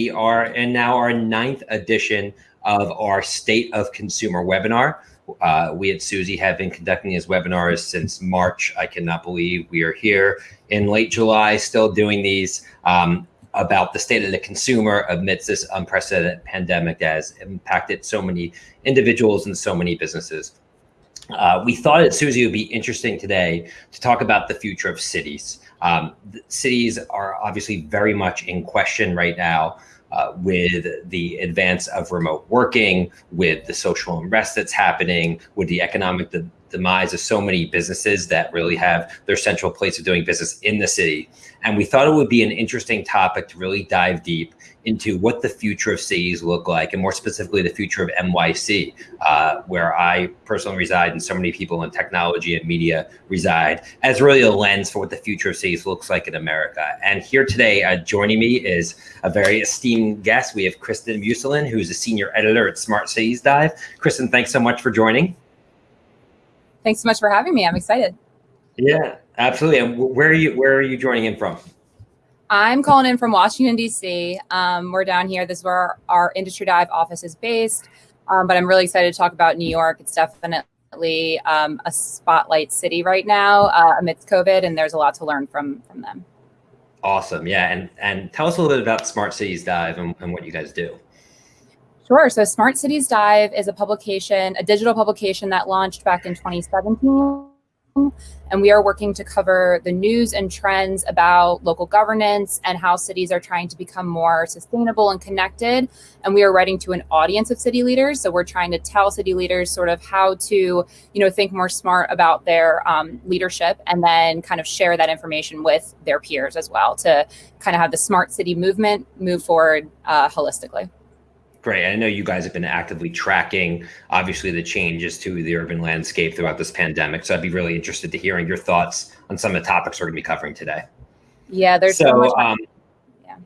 We are in now our ninth edition of our State of Consumer webinar. Uh, we at Suzy have been conducting these webinars since March. I cannot believe we are here in late July still doing these um, about the state of the consumer amidst this unprecedented pandemic that has impacted so many individuals and so many businesses. Uh, we thought at Suzy would be interesting today to talk about the future of cities. Um, cities are obviously very much in question right now uh, with the advance of remote working, with the social unrest that's happening, with the economic demise of so many businesses that really have their central place of doing business in the city. And we thought it would be an interesting topic to really dive deep into what the future of cities look like, and more specifically, the future of NYC, uh, where I personally reside and so many people in technology and media reside, as really a lens for what the future of cities looks like in America. And here today, uh, joining me is a very esteemed guest. We have Kristen Musulin, who's a senior editor at Smart Cities Dive. Kristen, thanks so much for joining. Thanks so much for having me. I'm excited. Yeah, absolutely. And where are you? Where are you joining in from? I'm calling in from Washington, D.C. Um, we're down here. This is where our, our Industry Dive office is based. Um, but I'm really excited to talk about New York. It's definitely um, a spotlight city right now uh, amidst COVID, and there's a lot to learn from from them. Awesome. Yeah. And, and tell us a little bit about Smart Cities Dive and, and what you guys do. Sure. So Smart Cities Dive is a publication, a digital publication that launched back in 2017 and we are working to cover the news and trends about local governance and how cities are trying to become more sustainable and connected. And we are writing to an audience of city leaders. So we're trying to tell city leaders sort of how to, you know, think more smart about their um, leadership and then kind of share that information with their peers as well to kind of have the smart city movement move forward uh, holistically. Great. I know you guys have been actively tracking, obviously, the changes to the urban landscape throughout this pandemic. So I'd be really interested to hearing your thoughts on some of the topics we're going to be covering today. Yeah, there's so, so much. Um, yeah.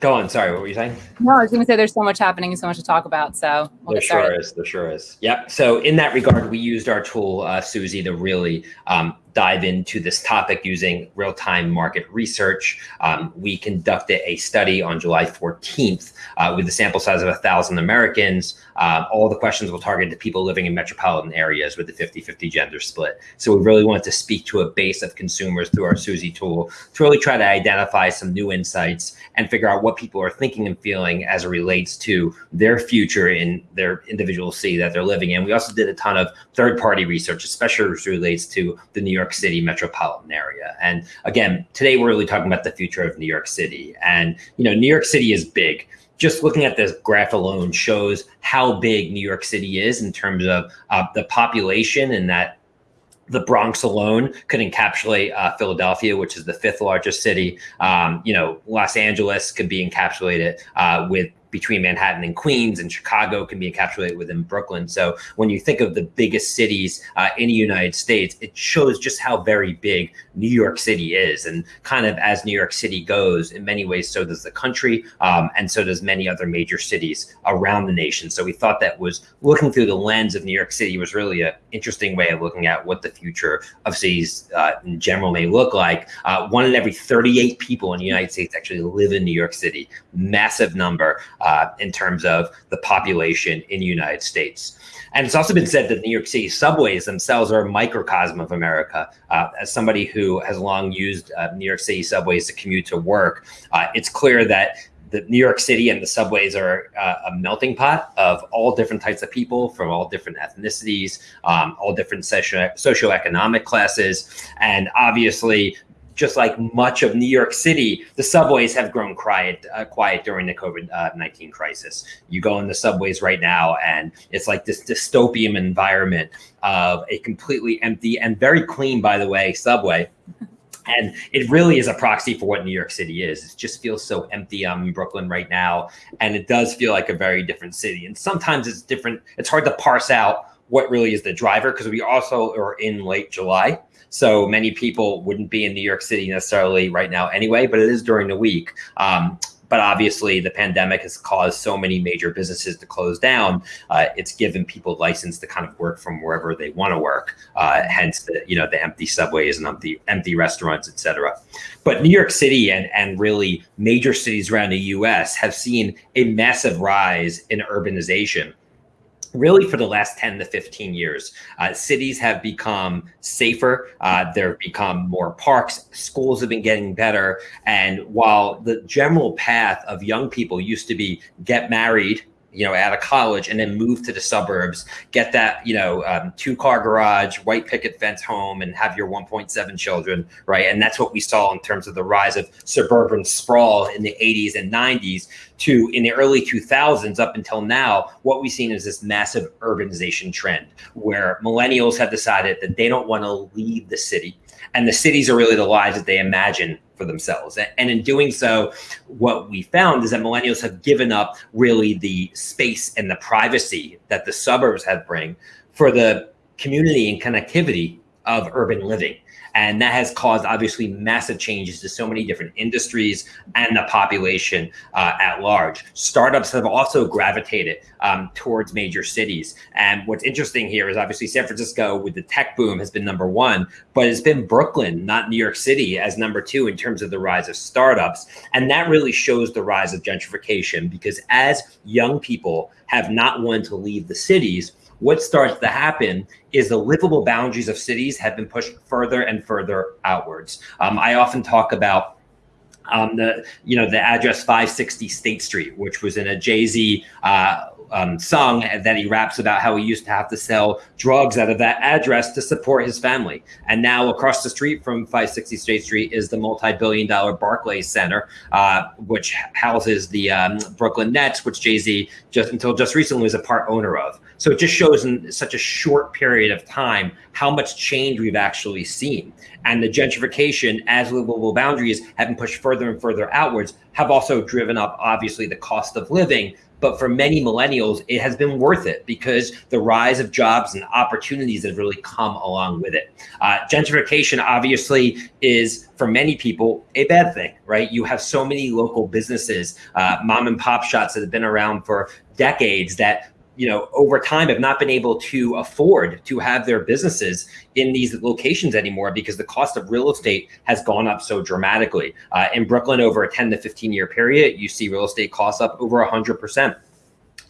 Go on. Sorry, what were you saying? No, I was going to say there's so much happening and so much to talk about. So we'll there sure is. There sure is. Yep. So in that regard, we used our tool, uh, Suzy, to really um, dive into this topic using real-time market research. Um, we conducted a study on July 14th uh, with a sample size of 1,000 Americans. Uh, all the questions were targeted to people living in metropolitan areas with a 50-50 gender split. So we really wanted to speak to a base of consumers through our Suzy tool to really try to identify some new insights and figure out what people are thinking and feeling as it relates to their future in their individual city that they're living in. We also did a ton of third-party research, especially as relates to the New York York City metropolitan area. And again, today we're really talking about the future of New York City. And, you know, New York City is big. Just looking at this graph alone shows how big New York City is in terms of uh, the population and that the Bronx alone could encapsulate uh, Philadelphia, which is the fifth largest city. Um, you know, Los Angeles could be encapsulated uh, with between Manhattan and Queens, and Chicago can be encapsulated within Brooklyn. So when you think of the biggest cities uh, in the United States, it shows just how very big New York City is. And kind of as New York City goes, in many ways, so does the country, um, and so does many other major cities around the nation. So we thought that was looking through the lens of New York City was really an interesting way of looking at what the future of cities uh, in general may look like. Uh, one in every 38 people in the United States actually live in New York City, massive number uh, in terms of the population in the United States. And it's also been said that New York City subways themselves are a microcosm of America. Uh, as somebody who has long used uh, New York City subways to commute to work, uh, it's clear that the New York City and the subways are uh, a melting pot of all different types of people from all different ethnicities, um, all different socio socioeconomic classes. And obviously, just like much of New York City, the subways have grown quiet, uh, quiet during the COVID-19 uh, crisis. You go in the subways right now and it's like this dystopian environment of a completely empty and very clean, by the way, subway. And it really is a proxy for what New York City is. It just feels so empty. I'm in Brooklyn right now, and it does feel like a very different city. And sometimes it's different. It's hard to parse out what really is the driver because we also are in late July. So many people wouldn't be in New York City necessarily right now anyway, but it is during the week. Um, but obviously the pandemic has caused so many major businesses to close down. Uh, it's given people license to kind of work from wherever they want to work. Uh, hence the you know the empty subways and empty empty restaurants, etc. But New York City and and really major cities around the U.S. have seen a massive rise in urbanization really for the last 10 to 15 years. Uh, cities have become safer. Uh, there have become more parks. Schools have been getting better. And while the general path of young people used to be get married, you know, out of college and then move to the suburbs, get that, you know, um, two car garage, white picket fence home and have your 1.7 children, right? And that's what we saw in terms of the rise of suburban sprawl in the 80s and 90s to in the early 2000s up until now, what we've seen is this massive urbanization trend where millennials have decided that they don't want to leave the city and the cities are really the lives that they imagine for themselves. And in doing so, what we found is that millennials have given up really the space and the privacy that the suburbs have bring for the community and connectivity of urban living. And that has caused obviously massive changes to so many different industries and the population uh, at large. Startups have also gravitated um, towards major cities. And what's interesting here is obviously San Francisco with the tech boom has been number one, but it's been Brooklyn, not New York City, as number two in terms of the rise of startups. And that really shows the rise of gentrification because as young people have not wanted to leave the cities, what starts to happen is the livable boundaries of cities have been pushed further and further outwards. Um, I often talk about um, the you know the address 560 State Street, which was in a Jay Z uh, um, song that he raps about how he used to have to sell drugs out of that address to support his family. And now across the street from 560 State Street is the multi-billion dollar Barclays Center, uh, which houses the um, Brooklyn Nets, which Jay-Z just until just recently was a part owner of. So it just shows in such a short period of time how much change we've actually seen. And the gentrification as livable boundaries have been pushed further and further outwards have also driven up obviously the cost of living, but for many millennials, it has been worth it because the rise of jobs and opportunities have really come along with it. Uh, gentrification obviously is for many people a bad thing, right? You have so many local businesses, uh, mom and pop shops that have been around for decades that you know, over time have not been able to afford to have their businesses in these locations anymore because the cost of real estate has gone up so dramatically. Uh, in Brooklyn, over a 10 to 15 year period, you see real estate costs up over 100%.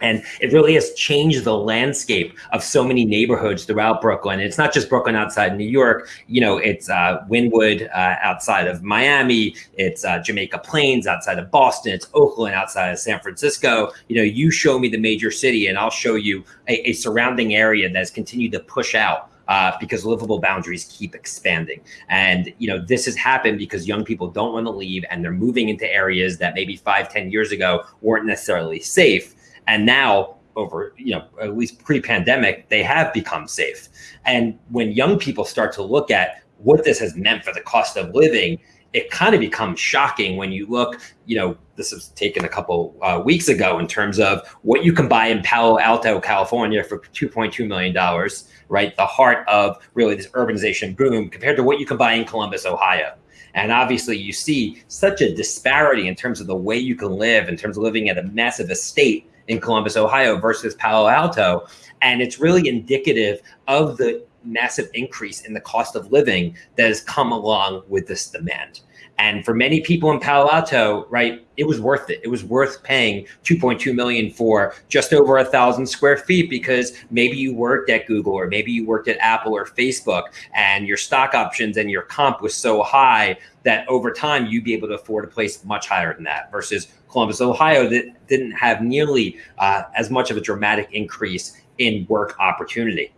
And it really has changed the landscape of so many neighborhoods throughout Brooklyn. It's not just Brooklyn outside New York. You know, it's uh, Wynwood uh, outside of Miami. It's uh, Jamaica Plains outside of Boston. It's Oakland outside of San Francisco. You know, you show me the major city and I'll show you a, a surrounding area that has continued to push out uh, because livable boundaries keep expanding. And you know this has happened because young people don't want to leave and they're moving into areas that maybe five, ten years ago weren't necessarily safe. And now over, you know, at least pre-pandemic, they have become safe. And when young people start to look at what this has meant for the cost of living, it kind of becomes shocking when you look, you know, this was taken a couple uh, weeks ago in terms of what you can buy in Palo Alto, California for $2.2 million, right? The heart of really this urbanization boom compared to what you can buy in Columbus, Ohio. And obviously, you see such a disparity in terms of the way you can live, in terms of living at a massive estate in Columbus, Ohio versus Palo Alto. And it's really indicative of the massive increase in the cost of living that has come along with this demand. And for many people in Palo Alto, right, it was worth it. It was worth paying 2.2 million for just over a thousand square feet because maybe you worked at Google or maybe you worked at Apple or Facebook and your stock options and your comp was so high that over time you'd be able to afford a place much higher than that versus Columbus, Ohio that didn't have nearly uh, as much of a dramatic increase in work opportunity.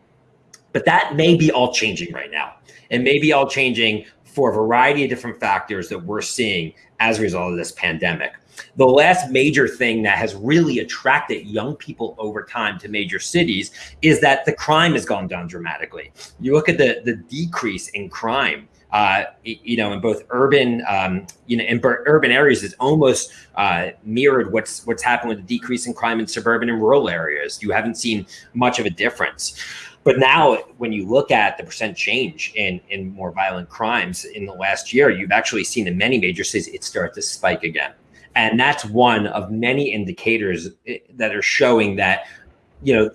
But that may be all changing right now. It may be all changing for a variety of different factors that we're seeing as a result of this pandemic. The last major thing that has really attracted young people over time to major cities is that the crime has gone down dramatically. You look at the, the decrease in crime uh, you know, in both urban, um, you know, in urban areas, is almost uh, mirrored what's what's happened with the decrease in crime in suburban and rural areas. You haven't seen much of a difference. But now, when you look at the percent change in in more violent crimes in the last year, you've actually seen in many major cities it start to spike again. And that's one of many indicators eh, that are showing that, you know,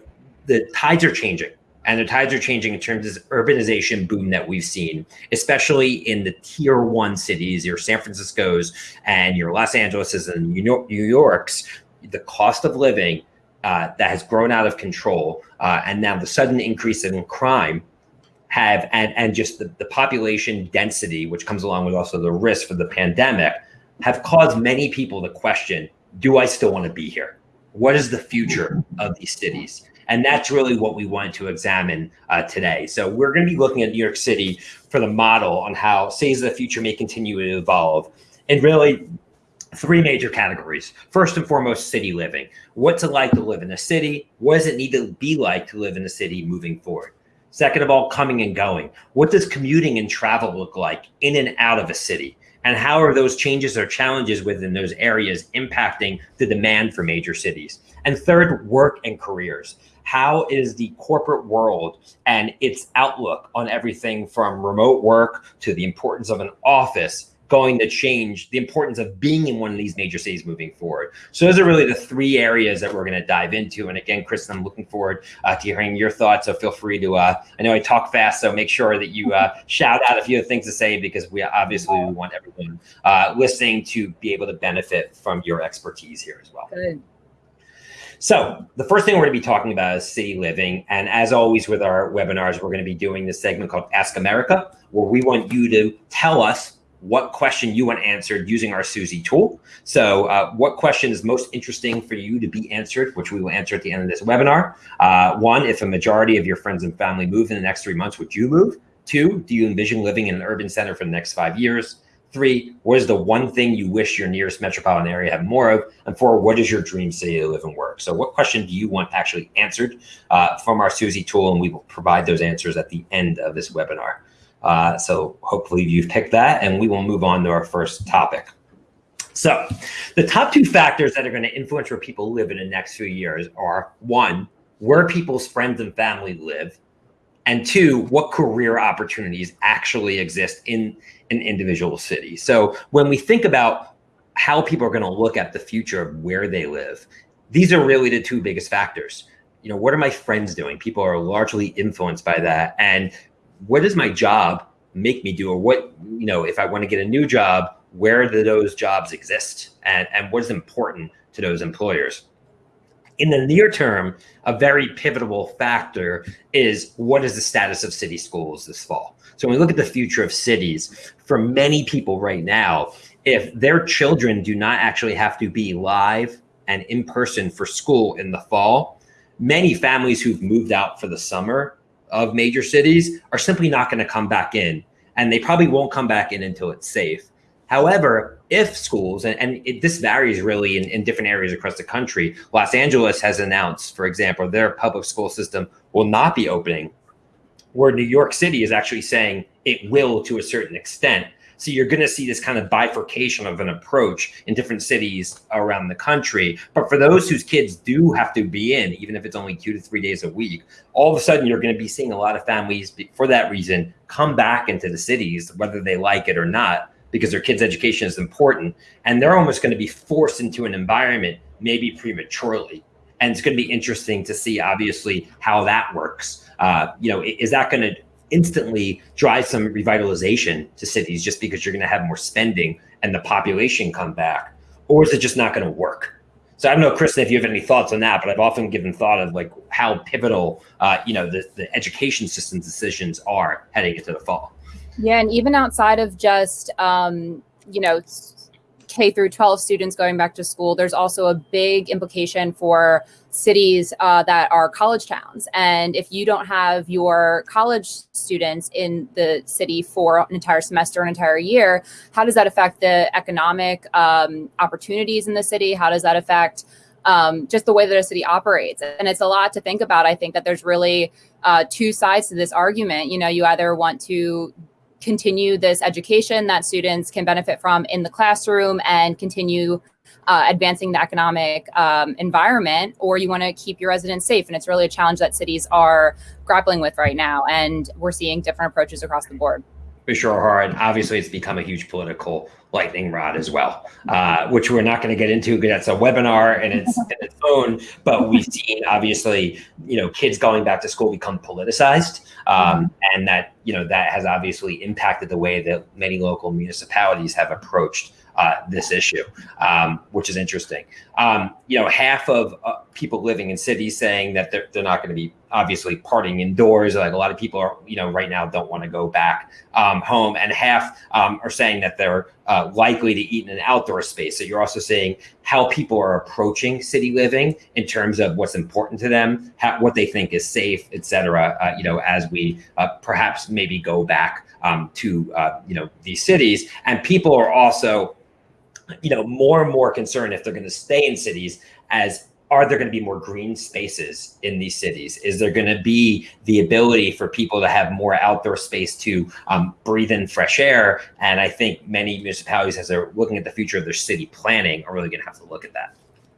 the tides are changing and the tides are changing in terms of urbanization boom that we've seen, especially in the tier one cities, your San Francisco's and your Los Angeles's and New York's. The cost of living uh, that has grown out of control, uh, and now the sudden increase in crime have and and just the, the population density, which comes along with also the risk for the pandemic, have caused many people to question: Do I still want to be here? What is the future of these cities? And that's really what we want to examine uh, today. So we're going to be looking at New York City for the model on how cities of the future may continue to evolve. And really, three major categories. First and foremost, city living. What's it like to live in a city? What does it need to be like to live in a city moving forward? Second of all, coming and going. What does commuting and travel look like in and out of a city? And how are those changes or challenges within those areas impacting the demand for major cities? And third, work and careers how is the corporate world and its outlook on everything from remote work to the importance of an office going to change the importance of being in one of these major cities moving forward. So those are really the three areas that we're going to dive into. And again, Chris, I'm looking forward uh, to hearing your thoughts. So feel free to, uh, I know I talk fast, so make sure that you uh, shout out a few things to say because we obviously we want everyone uh, listening to be able to benefit from your expertise here as well. Good. So the first thing we're going to be talking about is city living. And as always with our webinars, we're going to be doing this segment called Ask America, where we want you to tell us what question you want answered using our Suzy tool. So uh, what question is most interesting for you to be answered, which we will answer at the end of this webinar. Uh, one, if a majority of your friends and family move in the next three months, would you move? Two, do you envision living in an urban center for the next five years? Three, what is the one thing you wish your nearest metropolitan area had more of? And four, what is your dream city to live and work? So what question do you want actually answered uh, from our Suzy tool? And we will provide those answers at the end of this webinar. Uh, so hopefully you've picked that and we will move on to our first topic. So the top two factors that are going to influence where people live in the next few years are one, where people's friends and family live, and two, what career opportunities actually exist in an individual city. So when we think about how people are going to look at the future of where they live, these are really the two biggest factors. You know, what are my friends doing? People are largely influenced by that. And what does my job make me do? Or what, you know, if I want to get a new job, where do those jobs exist? And, and what is important to those employers? In the near term, a very pivotal factor is what is the status of city schools this fall? So when we look at the future of cities, for many people right now, if their children do not actually have to be live and in person for school in the fall, many families who've moved out for the summer of major cities are simply not going to come back in. And they probably won't come back in until it's safe. However, if schools, and, and it, this varies really in, in different areas across the country, Los Angeles has announced, for example, their public school system will not be opening where New York City is actually saying it will to a certain extent. So you're going to see this kind of bifurcation of an approach in different cities around the country. But for those whose kids do have to be in, even if it's only two to three days a week, all of a sudden you're going to be seeing a lot of families for that reason come back into the cities, whether they like it or not, because their kids' education is important. And they're almost going to be forced into an environment maybe prematurely. And it's going to be interesting to see, obviously, how that works uh, you know, is that going to instantly drive some revitalization to cities just because you're going to have more spending and the population come back, or is it just not going to work? So I don't know, Kristen, if you have any thoughts on that, but I've often given thought of like how pivotal, uh, you know, the, the education system decisions are heading into the fall. Yeah, and even outside of just, um, you know, Through 12 students going back to school, there's also a big implication for cities uh, that are college towns. And if you don't have your college students in the city for an entire semester, an entire year, how does that affect the economic um, opportunities in the city? How does that affect um, just the way that a city operates? And it's a lot to think about. I think that there's really uh, two sides to this argument. You know, you either want to continue this education that students can benefit from in the classroom and continue uh, advancing the economic um, environment, or you want to keep your residents safe. And it's really a challenge that cities are grappling with right now. And we're seeing different approaches across the board. Sure, and obviously it's become a huge political lightning rod as well, uh, which we're not going to get into because that's a webinar and it's, its own. But we've seen obviously, you know, kids going back to school become politicized, um, and that you know that has obviously impacted the way that many local municipalities have approached uh, this issue, um, which is interesting. Um, you know, half of uh, people living in cities saying that they're, they're not going to be obviously partying indoors. Like a lot of people are, you know, right now don't want to go back um, home, and half um, are saying that they're uh, likely to eat in an outdoor space. So you're also seeing how people are approaching city living in terms of what's important to them, how, what they think is safe, et cetera. Uh, you know, as we uh, perhaps maybe go back um, to uh, you know these cities, and people are also you know, more and more concerned if they're going to stay in cities as are there going to be more green spaces in these cities? Is there going to be the ability for people to have more outdoor space to um, breathe in fresh air? And I think many municipalities, as they're looking at the future of their city planning, are really going to have to look at that.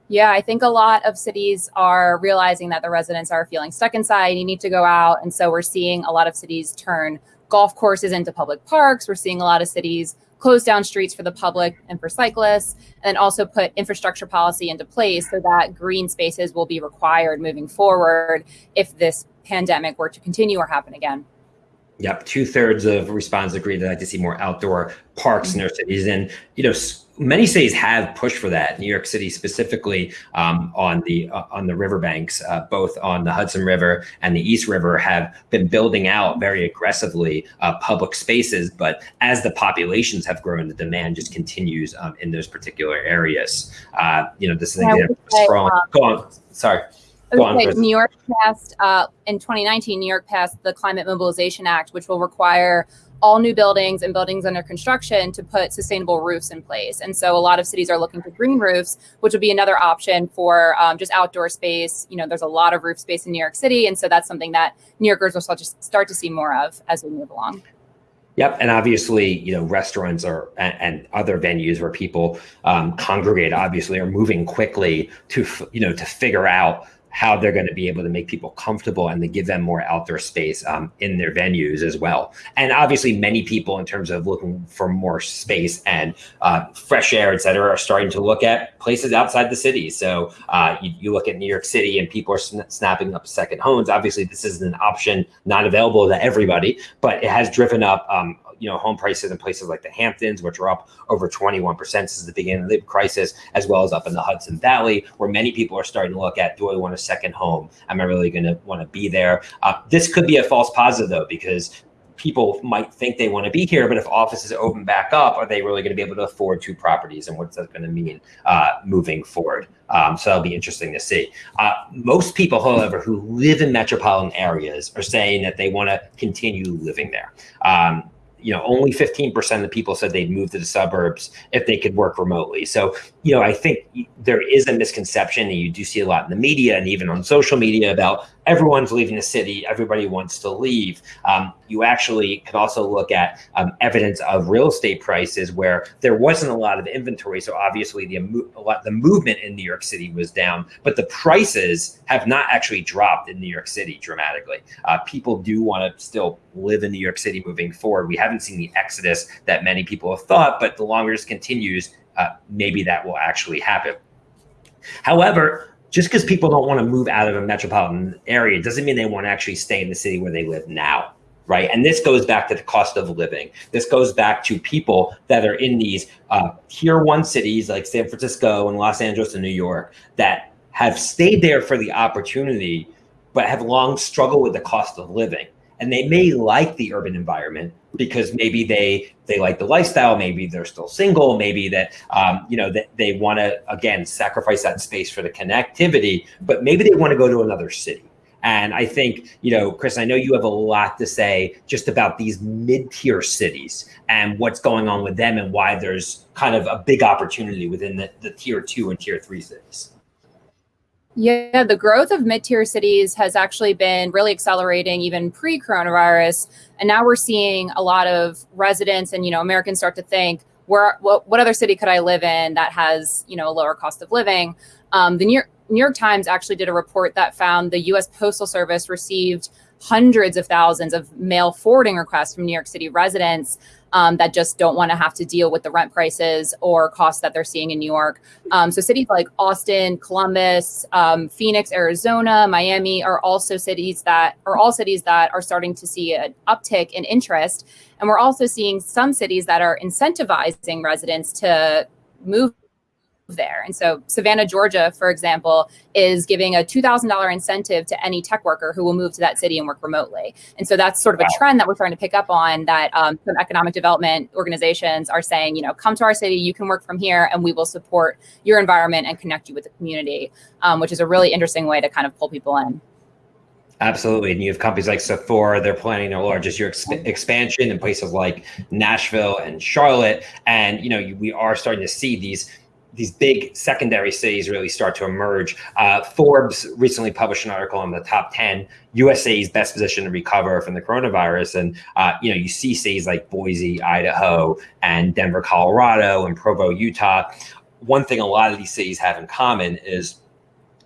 Yeah, I think a lot of cities are realizing that the residents are feeling stuck inside. You need to go out. And so we're seeing a lot of cities turn golf courses into public parks. We're seeing a lot of cities close down streets for the public and for cyclists, and also put infrastructure policy into place so that green spaces will be required moving forward if this pandemic were to continue or happen again. Yep, two thirds of respondents agree they'd like to see more outdoor parks mm -hmm. in their cities, and you know, many cities have pushed for that. New York City specifically um, on the uh, on the riverbanks, uh, both on the Hudson River and the East River, have been building out very aggressively uh, public spaces. But as the populations have grown, the demand just continues um, in those particular areas. Uh, you know, this is yeah, strong. Um, Go on. Sorry. Okay, New York passed uh, in 2019. New York passed the Climate Mobilization Act, which will require all new buildings and buildings under construction to put sustainable roofs in place. And so a lot of cities are looking for green roofs, which would be another option for um, just outdoor space. You know, there's a lot of roof space in New York City. And so that's something that New Yorkers will start to, start to see more of as we move along. Yep, and obviously, you know, restaurants are and, and other venues where people um, congregate obviously are moving quickly to you know to figure out how they're going to be able to make people comfortable and to give them more outdoor space um, in their venues as well. And obviously, many people, in terms of looking for more space and uh, fresh air, et cetera, are starting to look at places outside the city. So uh, you, you, look at New York City and people are sn snapping up second homes. Obviously, this isn't an option not available to everybody, but it has driven up um, you know home prices in places like the Hamptons, which are up over 21% since the beginning of the crisis, as well as up in the Hudson Valley, where many people are starting to look at: Do I want a second home? Am I really going to want to be there? Uh, this could be a false positive though, because people might think they want to be here, but if offices open back up, are they really going to be able to afford two properties? And what's that going to mean uh, moving forward? Um, so that'll be interesting to see. Uh, most people, however, who live in metropolitan areas are saying that they want to continue living there. Um, you know, only 15% of the people said they'd move to the suburbs if they could work remotely. So, you know, I think there is a misconception, and you do see a lot in the media and even on social media about everyone's leaving the city, everybody wants to leave. Um, you actually could also look at um, evidence of real estate prices where there wasn't a lot of inventory. So obviously the, lot, the movement in New York City was down, but the prices have not actually dropped in New York City dramatically. Uh, people do want to still live in New York City moving forward. We haven't seen the exodus that many people have thought, but the longer this continues, uh, maybe that will actually happen. However, just because people don't want to move out of a metropolitan area doesn't mean they want to actually stay in the city where they live now right? And this goes back to the cost of living. This goes back to people that are in these uh, tier one cities like san francisco and los angeles and new york that have stayed there for the opportunity but have long struggled with the cost of living. And they may like the urban environment because maybe they they like the lifestyle maybe they're still single maybe that um, you know that they want to again sacrifice that space for the connectivity but maybe they want to go to another city. And i think you know chris i know you have a lot to say just about these mid-tier cities and what's going on with them and why there's kind of a big opportunity within the, the tier two and tier three cities yeah, the growth of mid-tier cities has actually been really accelerating even pre-coronavirus. And now we're seeing a lot of residents and, you know, Americans start to think, where, what, what other city could I live in that has, you know, a lower cost of living? Um, the New York, New York Times actually did a report that found the US Postal Service received hundreds of thousands of mail forwarding requests from New York City residents um, that just don't want to have to deal with the rent prices or costs that they're seeing in New York. Um, so cities like Austin, Columbus, um, Phoenix, Arizona, Miami are also cities that are all cities that are starting to see an uptick in interest. And we're also seeing some cities that are incentivizing residents to move there. And so Savannah, Georgia, for example, is giving a $2,000 incentive to any tech worker who will move to that city and work remotely. And so that's sort of a trend that we're trying to pick up on that um, some economic development organizations are saying, you know, come to our city, you can work from here and we will support your environment and connect you with the community, um, which is a really interesting way to kind of pull people in. Absolutely. And you have companies like Sephora, they're planning their largest year exp expansion in places like Nashville and Charlotte. And, you know, we are starting to see these these big secondary cities really start to emerge. Uh, Forbes recently published an article on the top 10 USA's best position to recover from the coronavirus. And, uh, you know, you see cities like Boise, Idaho, and Denver, Colorado, and Provo, Utah. One thing a lot of these cities have in common is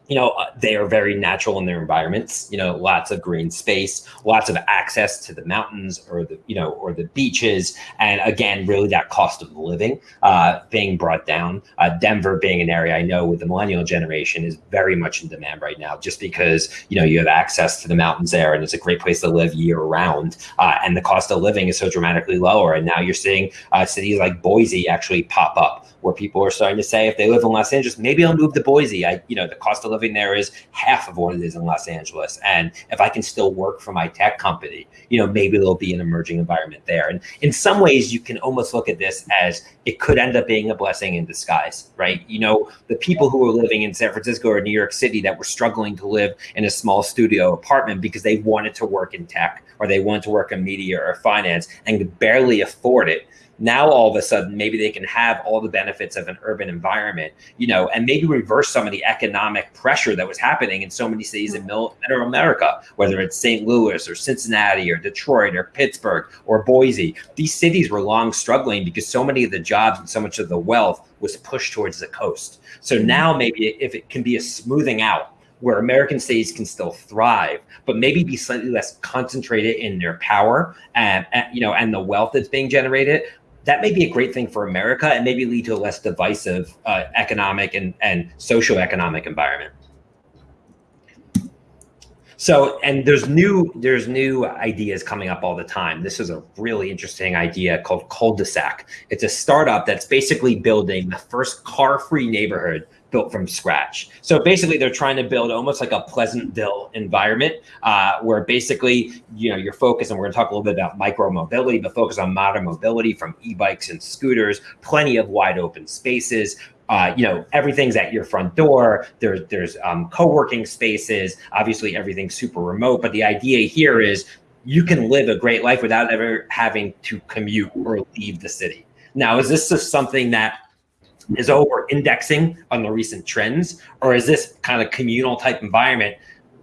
you know, uh, they are very natural in their environments, you know, lots of green space, lots of access to the mountains or the, you know, or the beaches. And again, really that cost of living uh, being brought down. Uh, Denver being an area I know with the millennial generation is very much in demand right now, just because, you know, you have access to the mountains there and it's a great place to live year round. Uh, and the cost of living is so dramatically lower. And now you're seeing uh, cities like Boise actually pop up where people are starting to say, if they live in Los Angeles, maybe I'll move to Boise. I, you know, the cost of living there is half of what it is in Los Angeles. And if I can still work for my tech company, you know, maybe there'll be an emerging environment there. And in some ways, you can almost look at this as it could end up being a blessing in disguise, right? You know, the people who were living in San Francisco or New York City that were struggling to live in a small studio apartment because they wanted to work in tech or they wanted to work in media or finance and could barely afford it now all of a sudden maybe they can have all the benefits of an urban environment you know and maybe reverse some of the economic pressure that was happening in so many cities in middle america whether it's st louis or cincinnati or detroit or pittsburgh or boise. These cities were long struggling because so many of the jobs and so much of the wealth was pushed towards the coast. So mm-hmm. now maybe if it can be a smoothing out where American cities can still thrive, but maybe be slightly less concentrated in their power and, and, you know and the wealth that's being generated, that may be a great thing for America and maybe lead to a less divisive uh, economic and, and socio-economic environment. So, and there's new there's new ideas coming up all the time. This is a really interesting idea called Culdesac. It's a startup that's basically building the first car-free neighborhood built from scratch. So basically they're trying to build almost like a Pleasantville environment uh, where basically, you know, your focus, and we're gonna talk a little bit about micro mobility, but focus on modern mobility from e-bikes and scooters, plenty of wide open spaces, uh, you know, everything's at your front door. There's there's um, co-working spaces. Obviously, everything's super remote. But the idea here is you can live a great life without ever having to commute or leave the city. Now, is this just something that is over indexing on the recent trends, or is this kind of communal type environment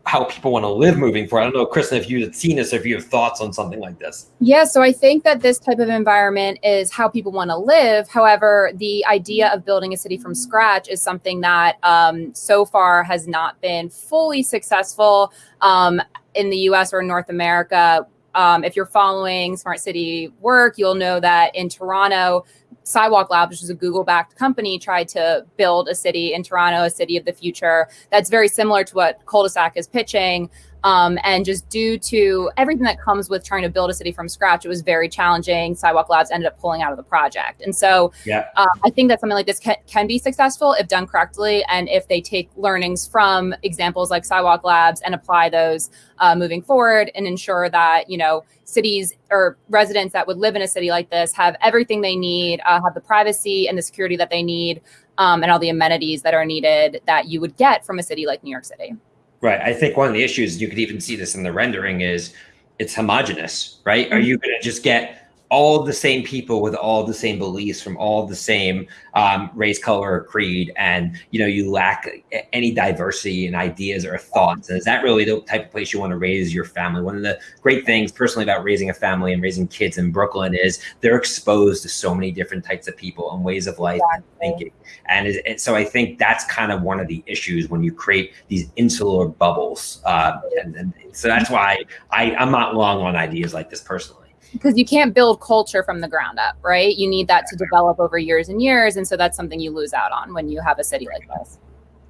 how people want to live moving forward. I don't know, Kristen, if you've seen this, if you have thoughts on something like this. Yeah, so I think that this type of environment is how people want to live. However, the idea of building a city from scratch is something that um, so far has not been fully successful um, in the US or North America. Um, if you're following smart city work, you'll know that in Toronto, Sidewalk Labs, which is a Google backed company, tried to build a city in Toronto, a city of the future that's very similar to what Culdesac is pitching. Um, and just due to everything that comes with trying to build a city from scratch, it was very challenging. Sidewalk Labs ended up pulling out of the project. And so yeah. uh, I think that something like this can, can, be successful if done correctly and if they take learnings from examples like Sidewalk Labs and apply those uh, moving forward and ensure that, you know, cities or residents that would live in a city like this have everything they need, uh, have the privacy and the security that they need, um, and all the amenities that are needed that you would get from a city like New York City. Right. I think one of the issues you could even see this in the rendering is it's homogenous, right? Are mm-hmm. you going to just get all the same people with all the same beliefs from all the same um, race, color, or creed, and you know you lack any diversity in ideas or thoughts. And is that really the type of place you want to raise your family? One of the great things personally about raising a family and raising kids in Brooklyn is they're exposed to so many different types of people and ways of life exactly. and thinking. And, and, so I think that's kind of one of the issues when you create these insular bubbles. Uh, and, and so that's why I, I'm not long on ideas like this personally. Because you can't build culture from the ground up, right? You need that to develop over years and years. And so that's something you lose out on when you have a city like this.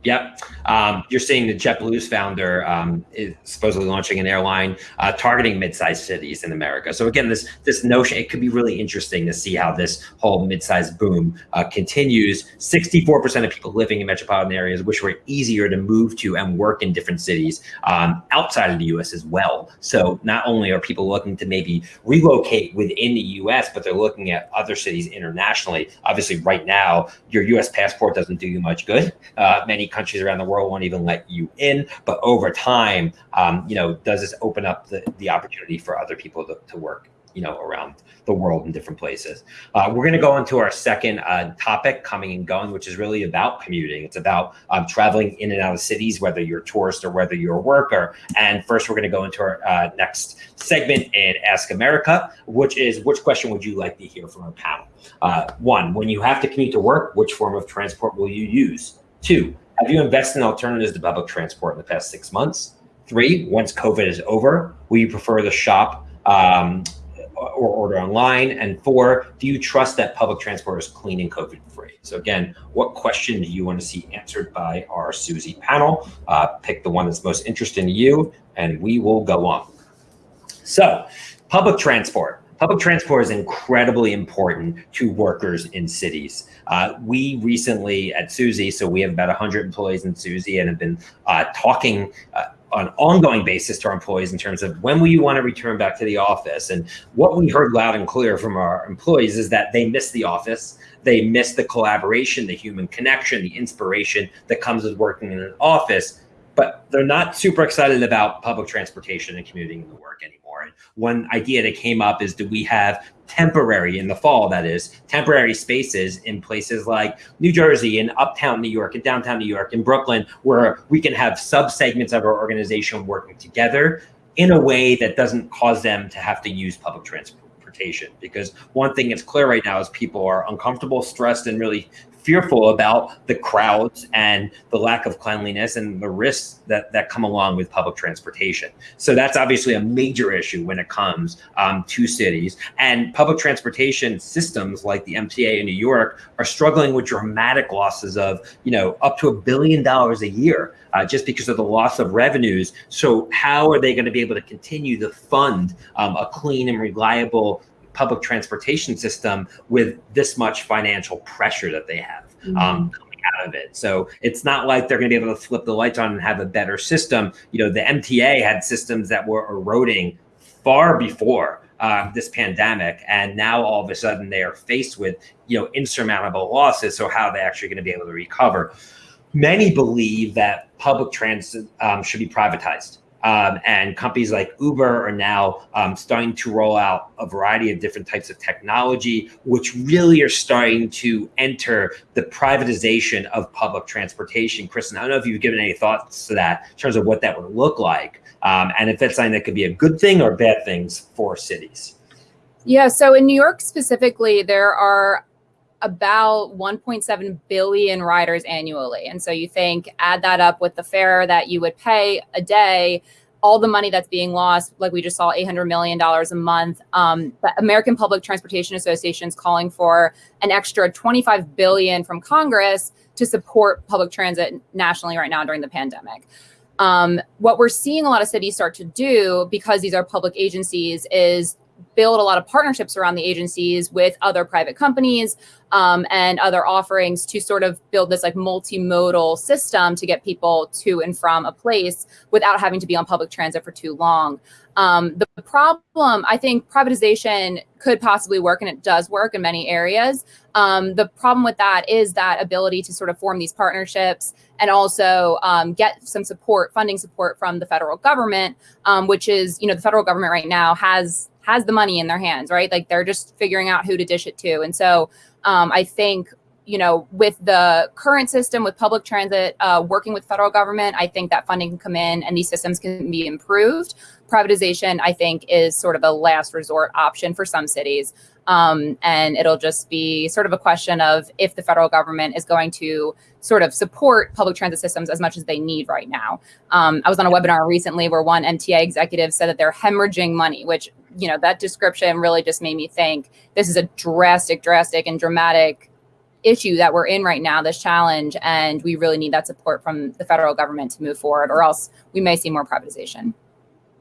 Yep. Um, you're seeing the JetBlue's founder um, is supposedly launching an airline uh, targeting mid-sized cities in America. So again, this this notion it could be really interesting to see how this whole mid-sized boom uh, continues. 64% of people living in metropolitan areas wish were easier to move to and work in different cities um, outside of the U.S. as well. So not only are people looking to maybe relocate within the U.S., but they're looking at other cities internationally. Obviously, right now your U.S. passport doesn't do you much good. Uh, many countries around the world won't even let you in. But over time, um, you know, does this open up the, the opportunity for other people to, to work, you know, around the world in different places? Uh, we're going to go into our second uh, topic, coming and going, which is really about commuting. It's about um, traveling in and out of cities, whether you're a tourist or whether you're a worker. And first, we're going to go into our uh, next segment and Ask America, which is which question would you like to hear from our panel? Uh, one, when you have to commute to work, which form of transport will you use? Two, have you invested in alternatives to public transport in the past six months? Three, once COVID is over, will you prefer to shop um, or order online? And four, do you trust that public transport is clean and COVID free? So again, what question do you want to see answered by our Suzy panel? Uh, pick the one that's most interesting to you and we will go on. So public transport. Public transport is incredibly important to workers in cities. Uh, we recently at Suzy, so we have about 100 employees in Suzy and have been uh, talking uh, on an ongoing basis to our employees in terms of when will you want to return back to the office? And what we heard loud and clear from our employees is that they miss the office. They miss the collaboration, the human connection, the inspiration that comes with working in an office, but they're not super excited about public transportation and commuting to work anymore. And one idea that came up is do we have temporary in the fall, that is, temporary spaces in places like New Jersey and uptown New York and downtown New York and Brooklyn, where we can have sub-segments of our organization working together in a way that doesn't cause them to have to use public transportation. Because one thing that's clear right now is people are uncomfortable, stressed, and really fearful about the crowds and the lack of cleanliness and the risks that, that come along with public transportation. So that's obviously a major issue when it comes um, to cities. And public transportation systems like the MTA in New York are struggling with dramatic losses of, you know, up to a billion dollars a year uh, just because of the loss of revenues. So how are they going to be able to continue to fund um, a clean and reliable public transportation system with this much financial pressure that they have mm-hmm. um, coming out of it. So it's not like they're going to be able to flip the lights on and have a better system. You know, the MTA had systems that were eroding far before uh, this pandemic, and now all of a sudden they are faced with you know insurmountable losses. So how are they actually going to be able to recover? Many believe that public transit um, should be privatized. Um, and companies like Uber are now um, starting to roll out a variety of different types of technology, which really are starting to enter the privatization of public transportation. Kristen, I don't know if you've given any thoughts to that in terms of what that would look like, um, and if that's something that could be a good thing or bad things for cities. Yeah, so in New York specifically, there are about 1.7 billion riders annually. And so you think add that up with the fare that you would pay a day, all the money that's being lost, like we just saw $800 million a month. Um, the American Public Transportation Association is calling for an extra 25 billion from Congress to support public transit nationally right now during the pandemic. Um, what we're seeing a lot of cities start to do because these are public agencies is build a lot of partnerships around the agencies with other private companies um, and other offerings to sort of build this like multimodal system to get people to and from a place without having to be on public transit for too long. Um, the problem, I think privatization could possibly work and it does work in many areas. Um, the problem with that is that ability to sort of form these partnerships and also um, get some support, funding support from the federal government, um, which is, you know, the federal government right now has has the money in their hands, right? Like they're just figuring out who to dish it to. And so um, I think, you know, with the current system with public transit uh, working with federal government, I think that funding can come in and these systems can be improved. Privatization, I think, is sort of a last resort option for some cities. Um, and it'll just be sort of a question of if the federal government is going to sort of support public transit systems as much as they need right now. Um, I was on a webinar recently where one MTA executive said that they're hemorrhaging money, which you know, that description really just made me think this is a drastic, drastic, and dramatic issue that we're in right now, this challenge, and we really need that support from the federal government to move forward, or else we may see more privatization.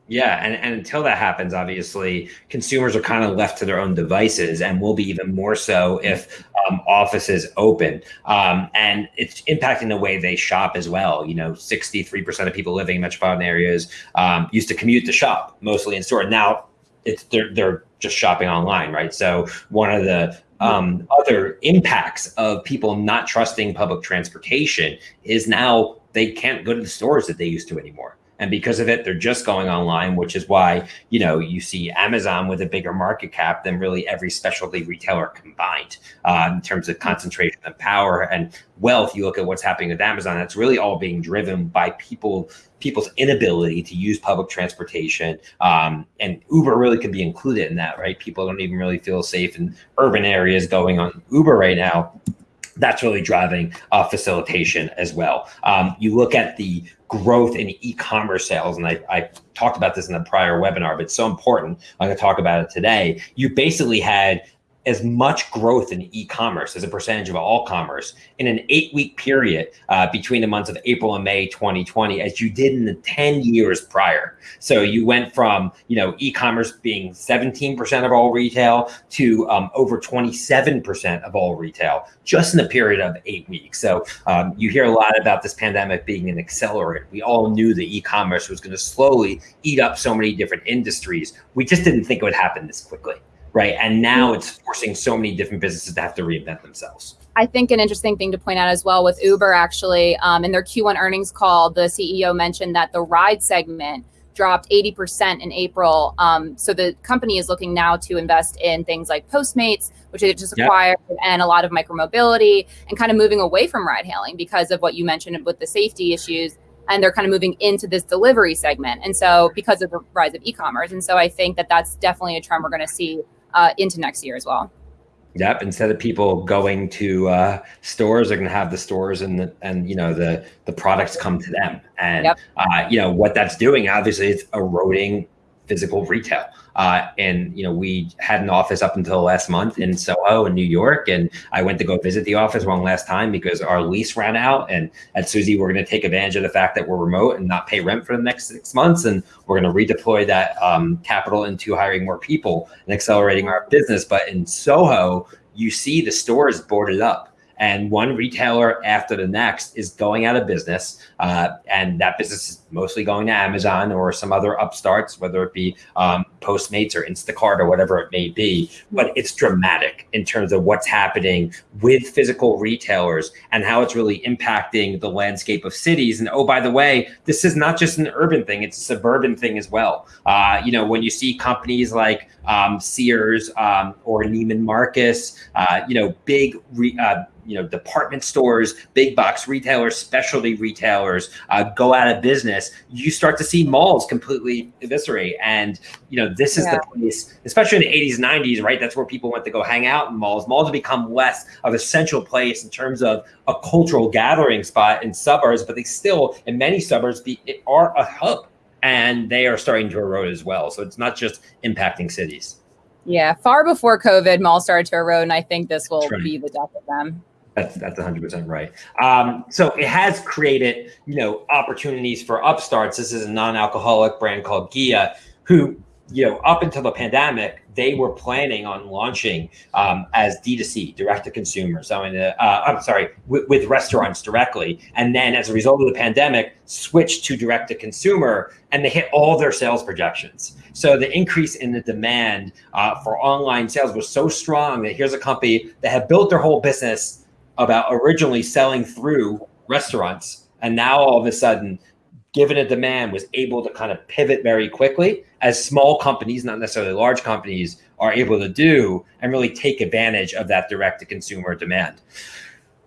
Yeah, and, and until that happens, obviously, consumers are kind of left to their own devices, and will be even more so if um, offices open. Um, and it's impacting the way they shop as well. You know, 63% of people living in metropolitan areas um, used to commute to shop mostly in store. Now it's they're, they're just shopping online, right? So one of the um, other impacts of people not trusting public transportation is now they can't go to the stores that they used to anymore. And because of it, they're just going online, which is why, you know, you see Amazon with a bigger market cap than really every specialty retailer combined uh, in terms of concentration of power and wealth. You look at what's happening with Amazon, that's really all being driven by people people's inability to use public transportation. Um, and Uber really could be included in that, right? People don't even really feel safe in urban areas going on Uber right now that's really driving uh, facilitation as well. Um, you look at the growth in e-commerce sales, and I, I, talked about this in the prior webinar, but it's so important. I'm to talk about it today. You basically had as much growth in e-commerce as a percentage of all commerce in an eight-week period uh, between the months of April and May 2020 as you did in the 10 years prior. So you went from you know e-commerce being 17% of all retail to um, over 27% of all retail just in a period of eight weeks. So um, you hear a lot about this pandemic being an accelerant. We all knew that e-commerce was going to slowly eat up so many different industries. We just didn't think it would happen this quickly right? And now it's forcing so many different businesses to have to reinvent themselves. I think an interesting thing to point out as well with Uber, actually, um, in their Q1 earnings call, the CEO mentioned that the ride segment dropped 80% in April. Um, so the company is looking now to invest in things like Postmates, which they just acquired, yep. and a lot of micromobility, and kind of moving away from ride hailing because of what you mentioned with the safety issues. And they're kind of moving into this delivery segment. And so, because of the rise of e commerce. And so, I think that that's definitely a trend we're going to see uh, into next year as well. Yep. Instead of people going to uh, stores, they're going to have the stores and the, and you know the the products come to them. And yep. uh, you know what that's doing. Obviously, it's eroding physical retail. Uh, and you know, we had an office up until last month in Soho in New York, and I went to go visit the office one last time because our lease ran out. And at Suzy, we're going to take advantage of the fact that we're remote and not pay rent for the next six months, and we're going to redeploy that um, capital into hiring more people and accelerating our business. But in Soho, you see the stores boarded up and one retailer after the next is going out of business. Uh, and that business is mostly going to Amazon or some other upstarts, whether it be um, Postmates or Instacart or whatever it may be. But it's dramatic in terms of what's happening with physical retailers and how it's really impacting the landscape of cities. And oh, by the way, this is not just an urban thing, it's a suburban thing as well. Uh, you know, when you see companies like um, Sears um, or Neiman Marcus, uh, you know, big re, uh, you know department stores big box retailers specialty retailers uh, go out of business you start to see malls completely eviscerate and you know this is yeah. the place especially in the 80s 90s right that's where people went to go hang out in malls malls have become less of a central place in terms of a cultural gathering spot in suburbs but they still in many suburbs be, are a hub and they are starting to erode as well so it's not just impacting cities yeah, far before COVID, malls started to erode, and I think this will right. be the death of them. That's that's 100 percent right. Um, so it has created you know opportunities for upstarts. This is a non-alcoholic brand called Ghia, who you know up until the pandemic they were planning on launching um, as D2C, direct to consumer. So, in uh, I'm sorry, with, with, restaurants directly. And then as a result of the pandemic, switched to direct to consumer and they hit all their sales projections. So the increase in the demand uh, for online sales was so strong that here's a company that had built their whole business about originally selling through restaurants and now all of a sudden given a demand was able to kind of pivot very quickly as small companies not necessarily large companies are able to do and really take advantage of that direct to consumer demand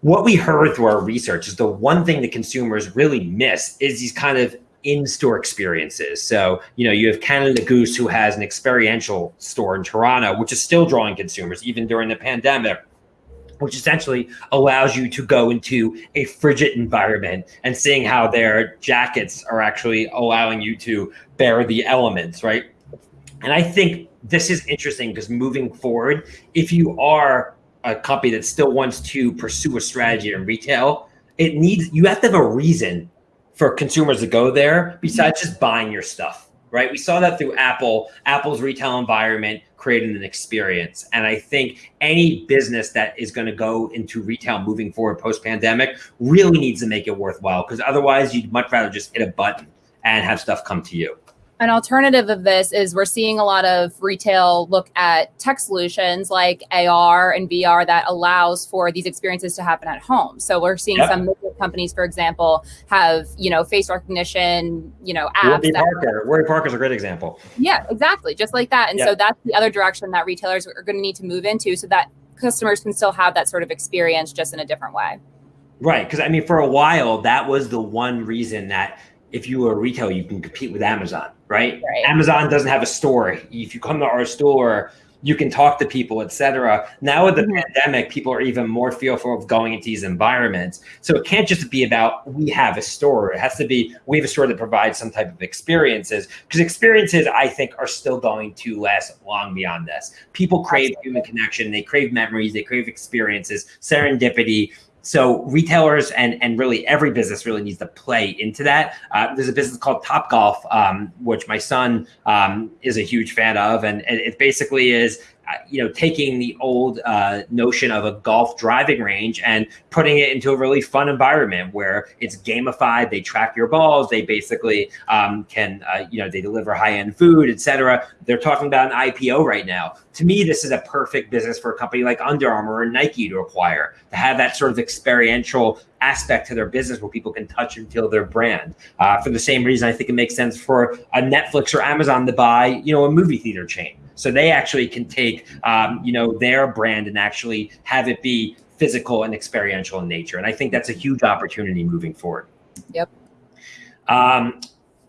what we heard through our research is the one thing that consumers really miss is these kind of in-store experiences. So, you know, you have Canada Goose who has an experiential store in Toronto, which is still drawing consumers even during the pandemic which essentially allows you to go into a frigid environment and seeing how their jackets are actually allowing you to bear the elements, right? And I think this is interesting because moving forward, if you are a company that still wants to pursue a strategy in retail, it needs you have to have a reason for consumers to go there besides just buying your stuff, right? We saw that through Apple, Apple's retail environment creating an experience. And I think any business that is going to go into retail moving forward post pandemic really needs to make it worthwhile because otherwise you'd much rather just hit a button and have stuff come to you an alternative of this is we're seeing a lot of retail look at tech solutions like AR and VR that allows for these experiences to happen at home. So we're seeing yep. some companies, for example, have you know face recognition, you know apps. Warby Parker. Warby Parker is a great example. Yeah, exactly, just like that. And yep. so that's the other direction that retailers are going to need to move into, so that customers can still have that sort of experience just in a different way. Right, because I mean, for a while, that was the one reason that if you were a retailer, you can compete with Amazon, right? right? Amazon doesn't have a store. If you come to our store, you can talk to people, etc. Now with the mm-hmm. pandemic, people are even more fearful of going into these environments. So it can't just be about we have a store. It has to be we have a store that provides some type of experiences because experiences I think are still going to last long beyond this. People crave Absolutely. human connection, they crave memories, they crave experiences, serendipity so retailers and and really every business really needs to play into that. Uh, there's a business called Top Golf, um, which my son um, is a huge fan of, and, and it basically is you know, taking the old uh, notion of a golf driving range and putting it into a really fun environment where it's gamified. They track your balls. They basically um, can, uh, you know, they deliver high end food, etc. They're talking about an IPO right now. To me, this is a perfect business for a company like Under Armour or Nike to acquire to have that sort of experiential aspect to their business where people can touch and feel their brand. Uh, for the same reason, I think it makes sense for a Netflix or Amazon to buy, you know, a movie theater chain so they actually can take, um, you know, their brand and actually have it be physical and experiential in nature. And I think that's a huge opportunity moving forward. Yep. Um,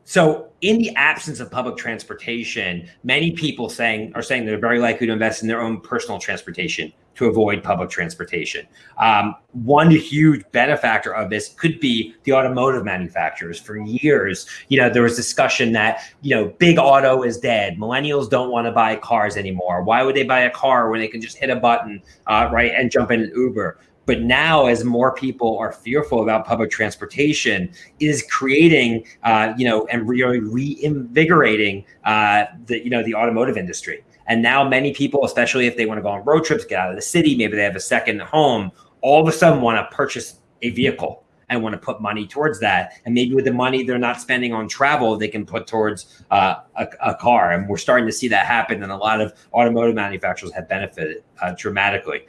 so in the absence of public transportation, many people saying are saying they're very likely to invest in their own personal transportation to avoid public transportation. Um, one huge benefactor of this could be the automotive manufacturers. For years, you know, there was discussion that, you know, big auto is dead. Millennials don't want to buy cars anymore. Why would they buy a car when they can just hit a button, uh, right, and jump in an Uber? But now, as more people are fearful about public transportation, is creating, uh, you know, and really reinvigorating uh, the, you know, the automotive industry. And now many people, especially if they want to go on road trips, get out of the city, maybe they have a second home, all of a sudden want to purchase a vehicle and want to put money towards that. And maybe with the money they're not spending on travel, they can put towards uh, a, a, car. And we're starting to see that happen. And a lot of automotive manufacturers have benefited uh, dramatically.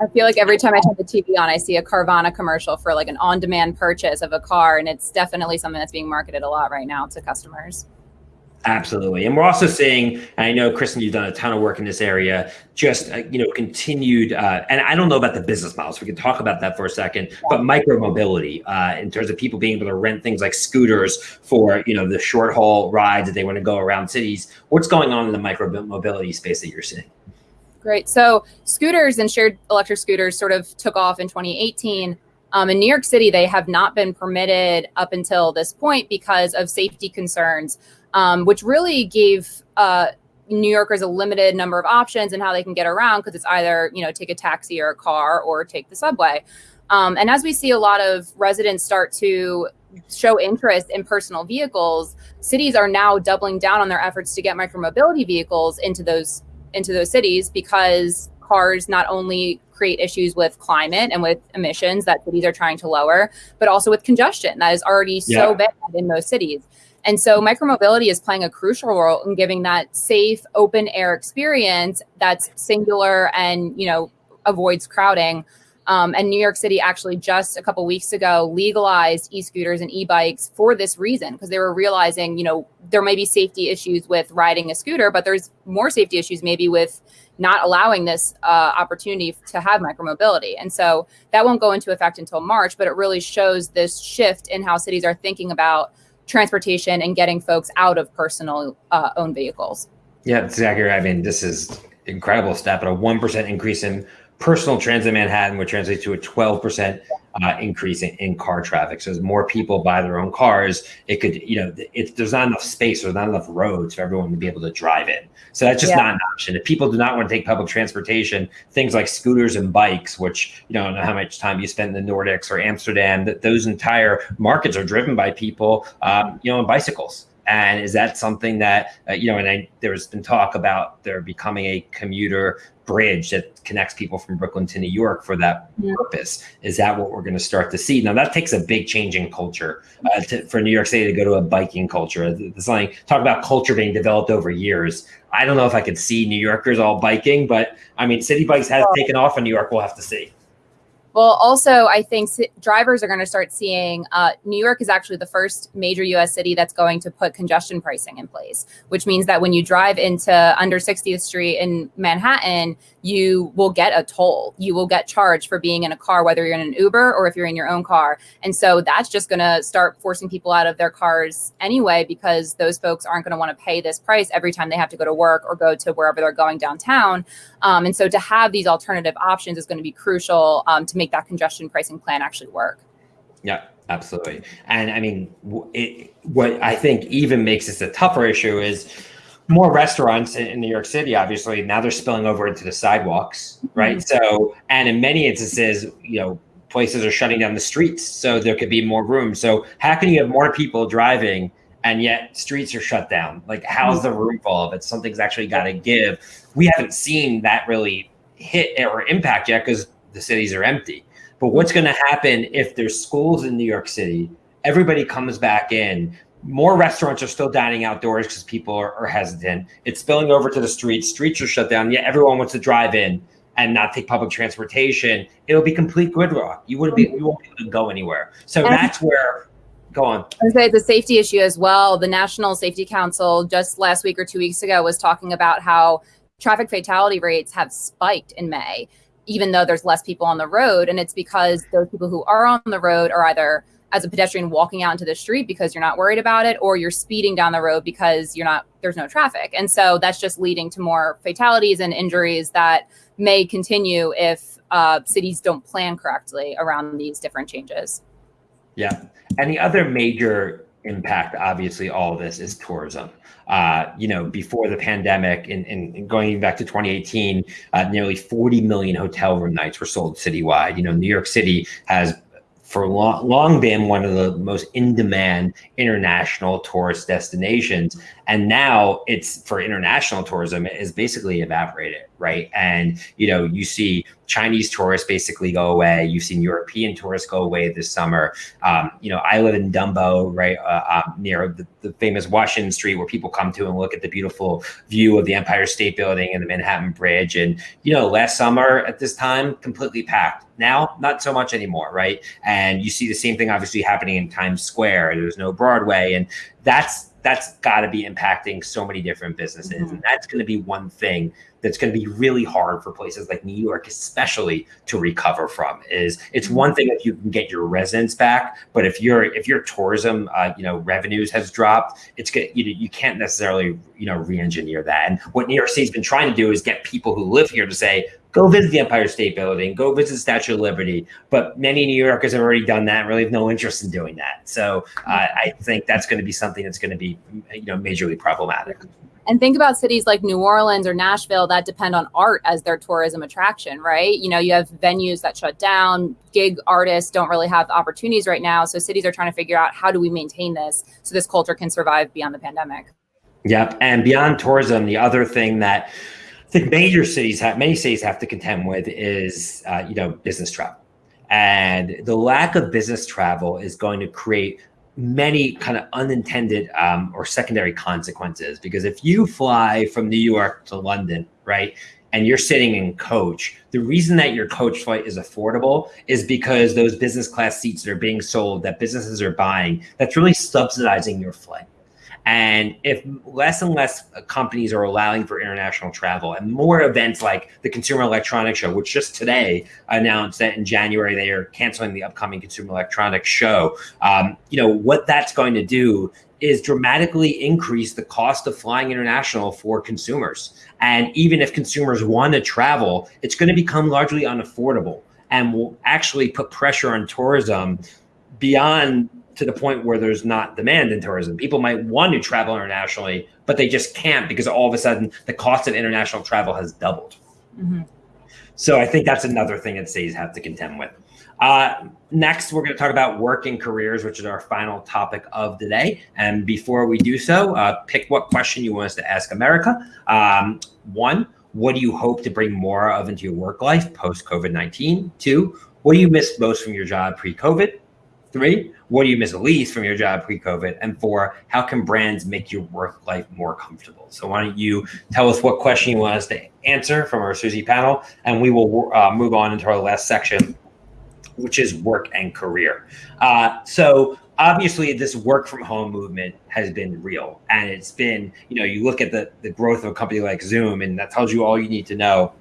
I feel like every time I turn the TV on, I see a Carvana commercial for like an on demand purchase of a car. And it's definitely something that's being marketed a lot right now to customers. Absolutely. And we're also seeing, and I know, Kristen, you've done a ton of work in this area, just, uh, you know, continued, uh, and I don't know about the business models. We can talk about that for a second, but micro mobility uh, in terms of people being able to rent things like scooters for, you know, the short haul rides that they want to go around cities. What's going on in the micro mobility space that you're seeing? Great. So scooters and shared electric scooters sort of took off in 2018. Um, in New York City, they have not been permitted up until this point because of safety concerns um, which really gave uh, New Yorkers a limited number of options and how they can get around because it's either you know take a taxi or a car or take the subway. Um, and as we see a lot of residents start to show interest in personal vehicles, cities are now doubling down on their efforts to get micromobility vehicles into those into those cities because cars not only create issues with climate and with emissions that cities are trying to lower, but also with congestion that is already yeah. so bad in most cities. And so micromobility is playing a crucial role in giving that safe open air experience that's singular and, you know, avoids crowding. Um, and New York City actually just a couple weeks ago legalized e-scooters and e-bikes for this reason because they were realizing, you know, there may be safety issues with riding a scooter, but there's more safety issues maybe with not allowing this uh, opportunity to have micromobility. And so that won't go into effect until March, but it really shows this shift in how cities are thinking about transportation and getting folks out of personal uh, owned vehicles. Yeah, exactly. I mean, this is incredible step, but a 1% increase in personal transit in Manhattan would translate to a 12% uh, increase in, in, car traffic. So as more people buy their own cars, it could, you know, it, there's not enough space, there's not enough roads for everyone to be able to drive in. So that's just yeah. not an option. If people do not want to take public transportation, things like scooters and bikes, which you don't know how much time you spend in the Nordics or Amsterdam, that those entire markets are driven by people, um, you know, on bicycles. And is that something that, uh, you know, and I, there's been talk about there becoming a commuter bridge that connects people from Brooklyn to New York for that yeah. purpose. Is that what we're going to start to see? Now that takes a big change in culture uh, to, for New York City to go to a biking culture. It's like talk about culture being developed over years. I don't know if I could see New Yorkers all biking, but I mean, Citi Bikes has taken off in New York. We'll have to see. Well, also, I think drivers are going to start seeing uh, New York is actually the first major US city that's going to put congestion pricing in place, which means that when you drive into under 60th Street in Manhattan, you will get a toll. You will get charged for being in a car, whether you're in an Uber or if you're in your own car. And so that's just going to start forcing people out of their cars anyway, because those folks aren't going to want to pay this price every time they have to go to work or go to wherever they're going downtown. Um, and so to have these alternative options is going to be crucial um, to make that congestion pricing plan actually work. Yeah, absolutely. And I mean, it, what I think even makes this a tougher issue is more restaurants in, New York City, obviously, now they're spilling over into the sidewalks, right? Mm-hmm. So, and in many instances, you know, places are shutting down the streets, so there could be more room. So, how can you have more people driving and yet streets are shut down? Like, how's mm-hmm. the room full of it? Something's actually got to give. We haven't seen that really hit or impact yet because the cities are empty. But what's going to happen if there's schools in New York City? Everybody comes back in more restaurants are still dining outdoors because people are, are, hesitant. It's spilling over to the streets. Streets are shut down. Yet everyone wants to drive in and not take public transportation. It'll be complete gridlock. You wouldn't be. You won't be able to go anywhere. So and that's where. Go on. I say it's a safety issue as well. The National Safety Council just last week or two weeks ago was talking about how traffic fatality rates have spiked in May, even though there's less people on the road, and it's because those people who are on the road are either as a pedestrian walking out into the street because you're not worried about it or you're speeding down the road because you're not there's no traffic. And so that's just leading to more fatalities and injuries that may continue if uh, cities don't plan correctly around these different changes. Yeah. And the other major impact obviously all of this is tourism. Uh, you know, before the pandemic and, and going back to 2018, uh, nearly 40 million hotel room nights were sold citywide. You know, New York City has for long, long been one of the most in demand international tourist destinations. And now it's for international tourism is basically evaporated, right? And, you know, you see Chinese tourists basically go away. You've seen European tourists go away this summer. Um, you know, I live in Dumbo, right, uh, uh, near the, the, famous Washington Street, where people come to and look at the beautiful view of the Empire State Building and the Manhattan Bridge. And you know, last summer at this time, completely packed. Now, not so much anymore, right? And you see the same thing obviously happening in Times Square. There's no Broadway, and that's that's got to be impacting so many different businesses. Mm-hmm. And that's going to be one thing that's going to be really hard for places like New York, especially to recover from. Is it's mm-hmm. one thing if you can get your residents back, but if your if your tourism, uh, you know, revenues has dropped, it's good. You you can't necessarily you know re-engineer that. And what New York city has been trying to do is get people who live here to say, go visit the Empire State Building, go visit the Statue of Liberty. But many New Yorkers have already done that, And really have no interest in doing that. So uh, I think that's going to be something that's going to be, you know, majorly problematic. And think about cities like New Orleans or Nashville that depend on art as their tourism attraction, right? You know, you have venues that shut down, gig artists don't really have opportunities right now. So cities are trying to figure out how do we maintain this so this culture can survive beyond the pandemic. Yep. And beyond tourism, the other thing that I think major cities have many cities have to contend with is uh, you know business travel, and the lack of business travel is going to create many kind of unintended um, or secondary consequences because if you fly from New York to London, right, and you're sitting in coach, the reason that your coach flight is affordable is because those business class seats that are being sold that businesses are buying, that's really subsidizing your flight. And if less and less companies are allowing for international travel and more events like the Consumer Electronics Show, which just today announced that in January they are canceling the upcoming Consumer Electronics Show, um, you know, what that's going to do is dramatically increase the cost of flying international for consumers. And even if consumers want to travel, it's going to become largely unaffordable. and will actually put pressure on tourism beyond to the point where there's not demand in tourism. People might want to travel internationally, but they just can't because all of a sudden the cost of international travel has doubled. Mm-hmm. So I think that's another thing that cities have to contend with. Uh, next, we're going to talk about work and careers, which is our final topic of the day. And before we do so, uh, pick what question you want us to ask America. Um, one, what do you hope to bring more of into your work life post COVID 19? Two, what do you miss most from your job pre COVID? Three, what do you miss the least from your job pre COVID? And four, how can brands make your work life more comfortable? So, why don't you tell us what question you want us to answer from our Suzy panel, and we will uh, move on into our last section, which is work and career. Uh, so, obviously this work from home movement has been real and it's been you know you look at the the growth of a company like zoom and that tells you all you need to know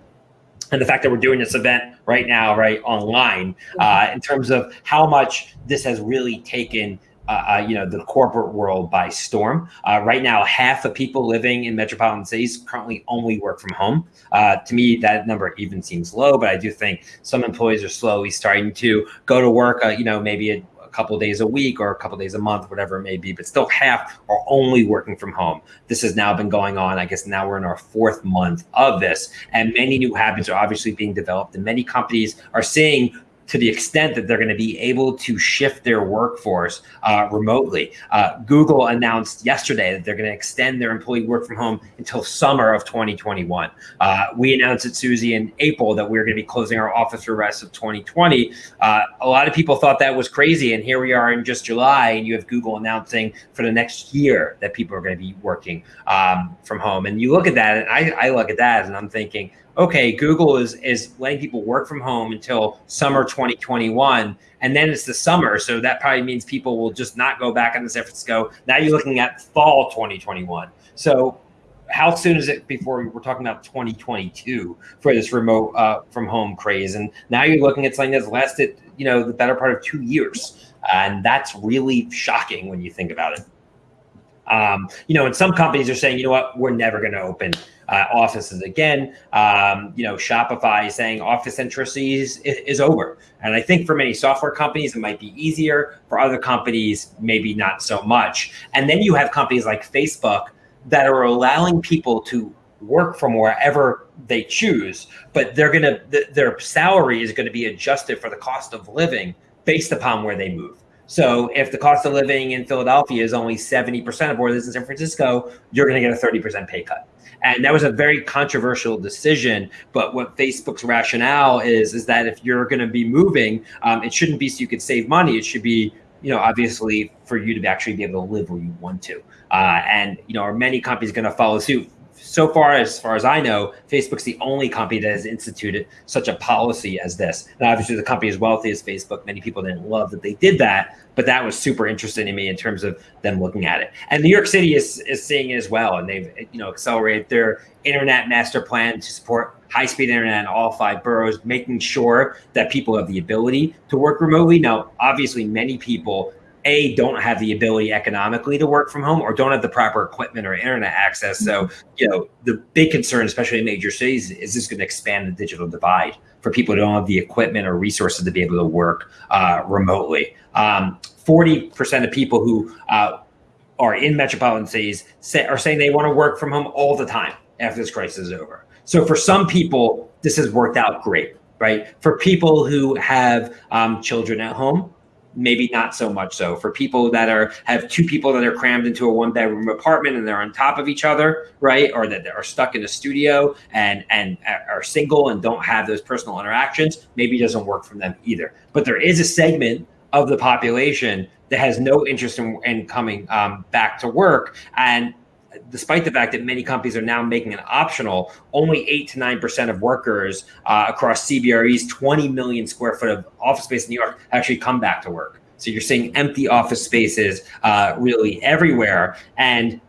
and the fact that we're doing this event right now right online uh, in terms of how much this has really taken uh, uh, you know the corporate world by storm. Uh, right now, half of people living in metropolitan cities currently only work from home. Uh, to me, that number even seems low, but I do think some employees are slowly starting to go to work. Uh, you know, maybe a, a couple days a week or a couple days a month, whatever it may be, but still half are only working from home. This has now been going on. I guess now we're in our fourth month of this, and many new habits are obviously being developed, and many companies are seeing to the extent that they're going to be able to shift their workforce uh, remotely. Uh, Google announced yesterday that they're going to extend their employee work from home until summer of 2021. Uh, we announced at Suzy in April that we are going to be closing our office for the rest of 2020. Uh, a lot of people thought that was crazy, and here we are in just July, and you have Google announcing for the next year that people are going to be working um, from home. And you look at that, and I, I look at that, and I'm thinking, okay, Google is is letting people work from home until summer 2021, and then it's the summer, so that probably means people will just not go back into San Francisco. Now you're looking at fall 2021. So how soon is it before we're talking about 2022 for this remote uh, from home craze? And now you're looking at something that's lasted, you know, the better part of two years, and that's really shocking when you think about it. Um, you know, and some companies are saying, you know what, we're never going to open uh, offices again. Um, you know, Shopify is saying office centricity is, is over. And I think for many software companies, it might be easier. For other companies, maybe not so much. And then you have companies like Facebook that are allowing people to work from wherever they choose, but they're going to, th- their salary is going to be adjusted for the cost of living based upon where they move. So if the cost of living in Philadelphia is only 70% of what it is in San Francisco, you're going to get a 30% pay cut. And that was a very controversial decision. But what Facebook's rationale is, is that if you're going to be moving, um, it shouldn't be so you could save money. It should be, you know, obviously for you to actually be able to live where you want to. Uh, and, you know, are many companies going to follow suit? So far as far as I know, Facebook's the only company that has instituted such a policy as this. And obviously, the company as wealthy as Facebook, many people didn't love that they did that, but that was super interesting to me in terms of them looking at it. And New York City is is seeing it as well, and they've you know accelerated their internet master plan to support high-speed internet in all five boroughs, making sure that people have the ability to work remotely. Now, obviously, many people a don't have the ability economically to work from home or don't have the proper equipment or internet access. So you know the big concern especially in major cities is this going to expand the digital divide for people who don't have the equipment or resources to be able to work uh, remotely. Um, 40% of people who uh, are in metropolitan cities say, are saying they want to work from home all the time after this crisis is over. So for some people this has worked out great right? For people who have um, children at home maybe not so much so for people that are have two people that are crammed into a one bedroom apartment and they're on top of each other right or that are stuck in a studio and and are single and don't have those personal interactions maybe doesn't work for them either. But there is a segment of the population that has no interest in, in coming um, back to work and despite the fact that many companies are now making it optional, only eight to nine percent of workers uh, across CBRE's 20 million square foot of office space in New York actually come back to work. So you're seeing empty office spaces uh, really everywhere, and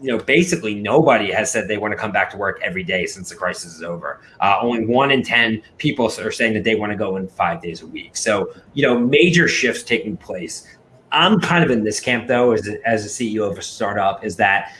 you know basically nobody has said they want to come back to work every day since the crisis is over. Uh, only one in ten people are saying that they want to go in five days a week. So you know major shifts taking place. I'm kind of in this camp though, as a, as a CEO of a startup, is that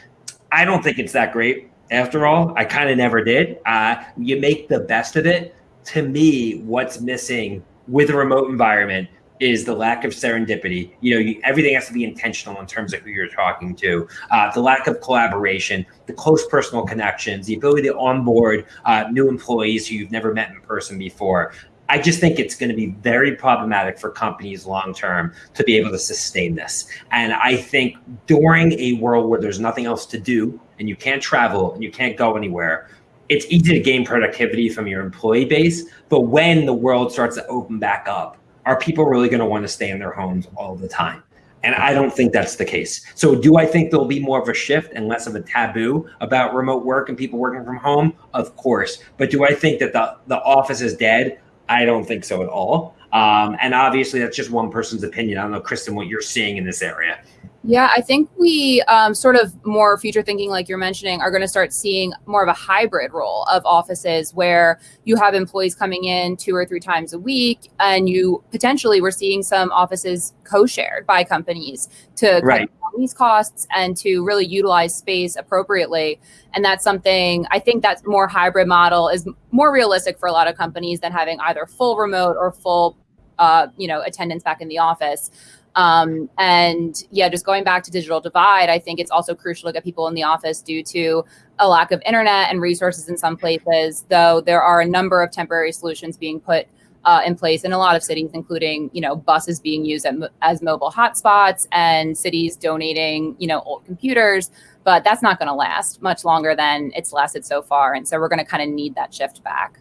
I don't think it's that great after all. I kind of never did. Uh, you make the best of it. to me, what's missing with a remote environment is the lack of serendipity. You know, you, everything has to be intentional in terms of who you're talking to. Uh, the lack of collaboration, the close personal connections, the ability to onboard uh, new employees who you've never met in person before. I just think it's going to be very problematic for companies long term to be able to sustain this. And I think during a world where there's nothing else to do and you can't travel and you can't go anywhere, it's easy to gain productivity from your employee base. But when the world starts to open back up, are people really going to want to stay in their homes all the time? And I don't think that's the case. So, do I think there'll be more of a shift and less of a taboo about remote work and people working from home? Of course. But do I think that the, the office is dead? I don't think so at all. Um, and obviously, that's just one person's opinion. I don't know, Kristen, what you're seeing in this area. Yeah, I think we um, sort of more future thinking, like you're mentioning, are going to start seeing more of a hybrid role of offices where you have employees coming in two or three times a week, and you potentially we're seeing some offices co-shared by companies to right. cut these costs and to really utilize space appropriately. And that's something I think that more hybrid model is more realistic for a lot of companies than having either full remote or full, uh, you know, attendance back in the office. Um, and yeah, just going back to digital divide, I think it's also crucial to get people in the office due to a lack of internet and resources in some places, though there are a number of temporary solutions being put uh, in place in a lot of cities, including, you know, buses being used at, as mobile hotspots and cities donating, you know, old computers. But that's not going to last much longer than it's lasted so far. And so we're going to kind of need that shift back.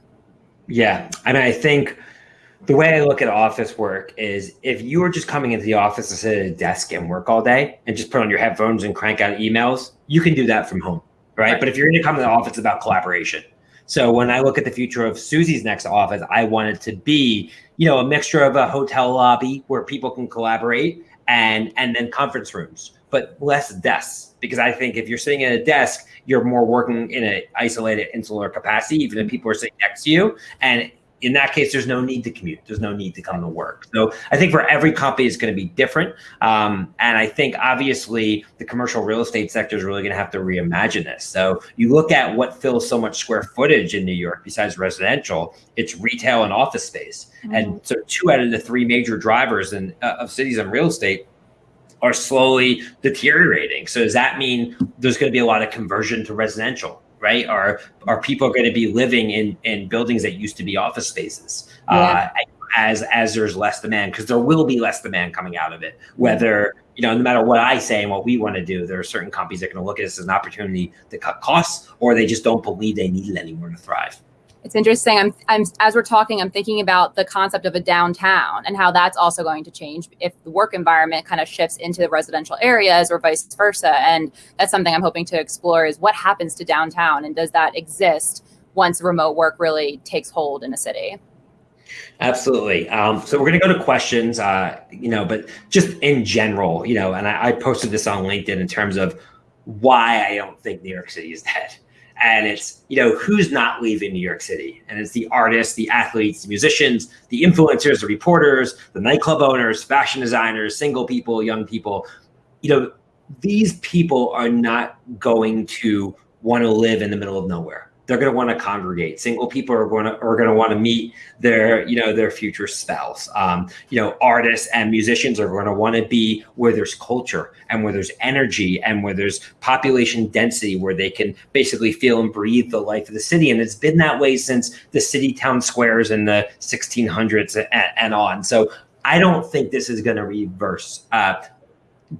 Yeah. Mean, I think the way I look at office work is if you were just coming into the office to sit at a desk and work all day and just put on your headphones and crank out emails, you can do that from home, right? right. But if you're going to come to the office, about collaboration. So when I look at the future of Suzy's next office, I want it to be, you know, a mixture of a hotel lobby where people can collaborate and and then conference rooms, but less desks. Because I think if you're sitting at a desk, you're more working in an isolated, insular capacity, even if people are sitting next to you. And in that case, there's no need to commute. There's no need to come to work. So I think for every company, it's going to be different. Um, and I think obviously the commercial real estate sector is really going to have to reimagine this. So you look at what fills so much square footage in New York besides residential, it's retail and office space. Mm-hmm. And so two out of the three major drivers in, uh, of cities and real estate are slowly deteriorating. So does that mean there's going to be a lot of conversion to residential? Right? Are are people going to be living in in buildings that used to be office spaces? Yeah. Uh, as as there's less demand because there will be less demand coming out of it whether you know no matter what i say and what we want to do there are certain companies that are going to look at this as an opportunity to cut costs or they just don't believe they need it anymore to thrive it's interesting. I'm, I'm as we're talking, I'm thinking about the concept of a downtown and how that's also going to change if the work environment kind of shifts into the residential areas or vice versa. And that's something I'm hoping to explore is what happens to downtown and does that exist once remote work really takes hold in a city? Absolutely. Um, so we're going to go to questions, uh, you know, but just in general, you know, and I, I posted this on LinkedIn in terms of why I don't think New York City is dead and it's you know who's not leaving New York City, and it's the artists, the athletes, the musicians, the influencers, the reporters, the nightclub owners, fashion designers, single people, young people. You know, these people are not going to want to live in the middle of nowhere they're going to want to congregate. Single people are going to are going to want to meet their you know their future spouse. Um, you know, artists and musicians are going to want to be where there's culture and where there's energy and where there's population density, where they can basically feel and breathe the life of the city. And it's been that way since the city town squares in the 1600s and, and on. So I don't think this is going to reverse. Uh,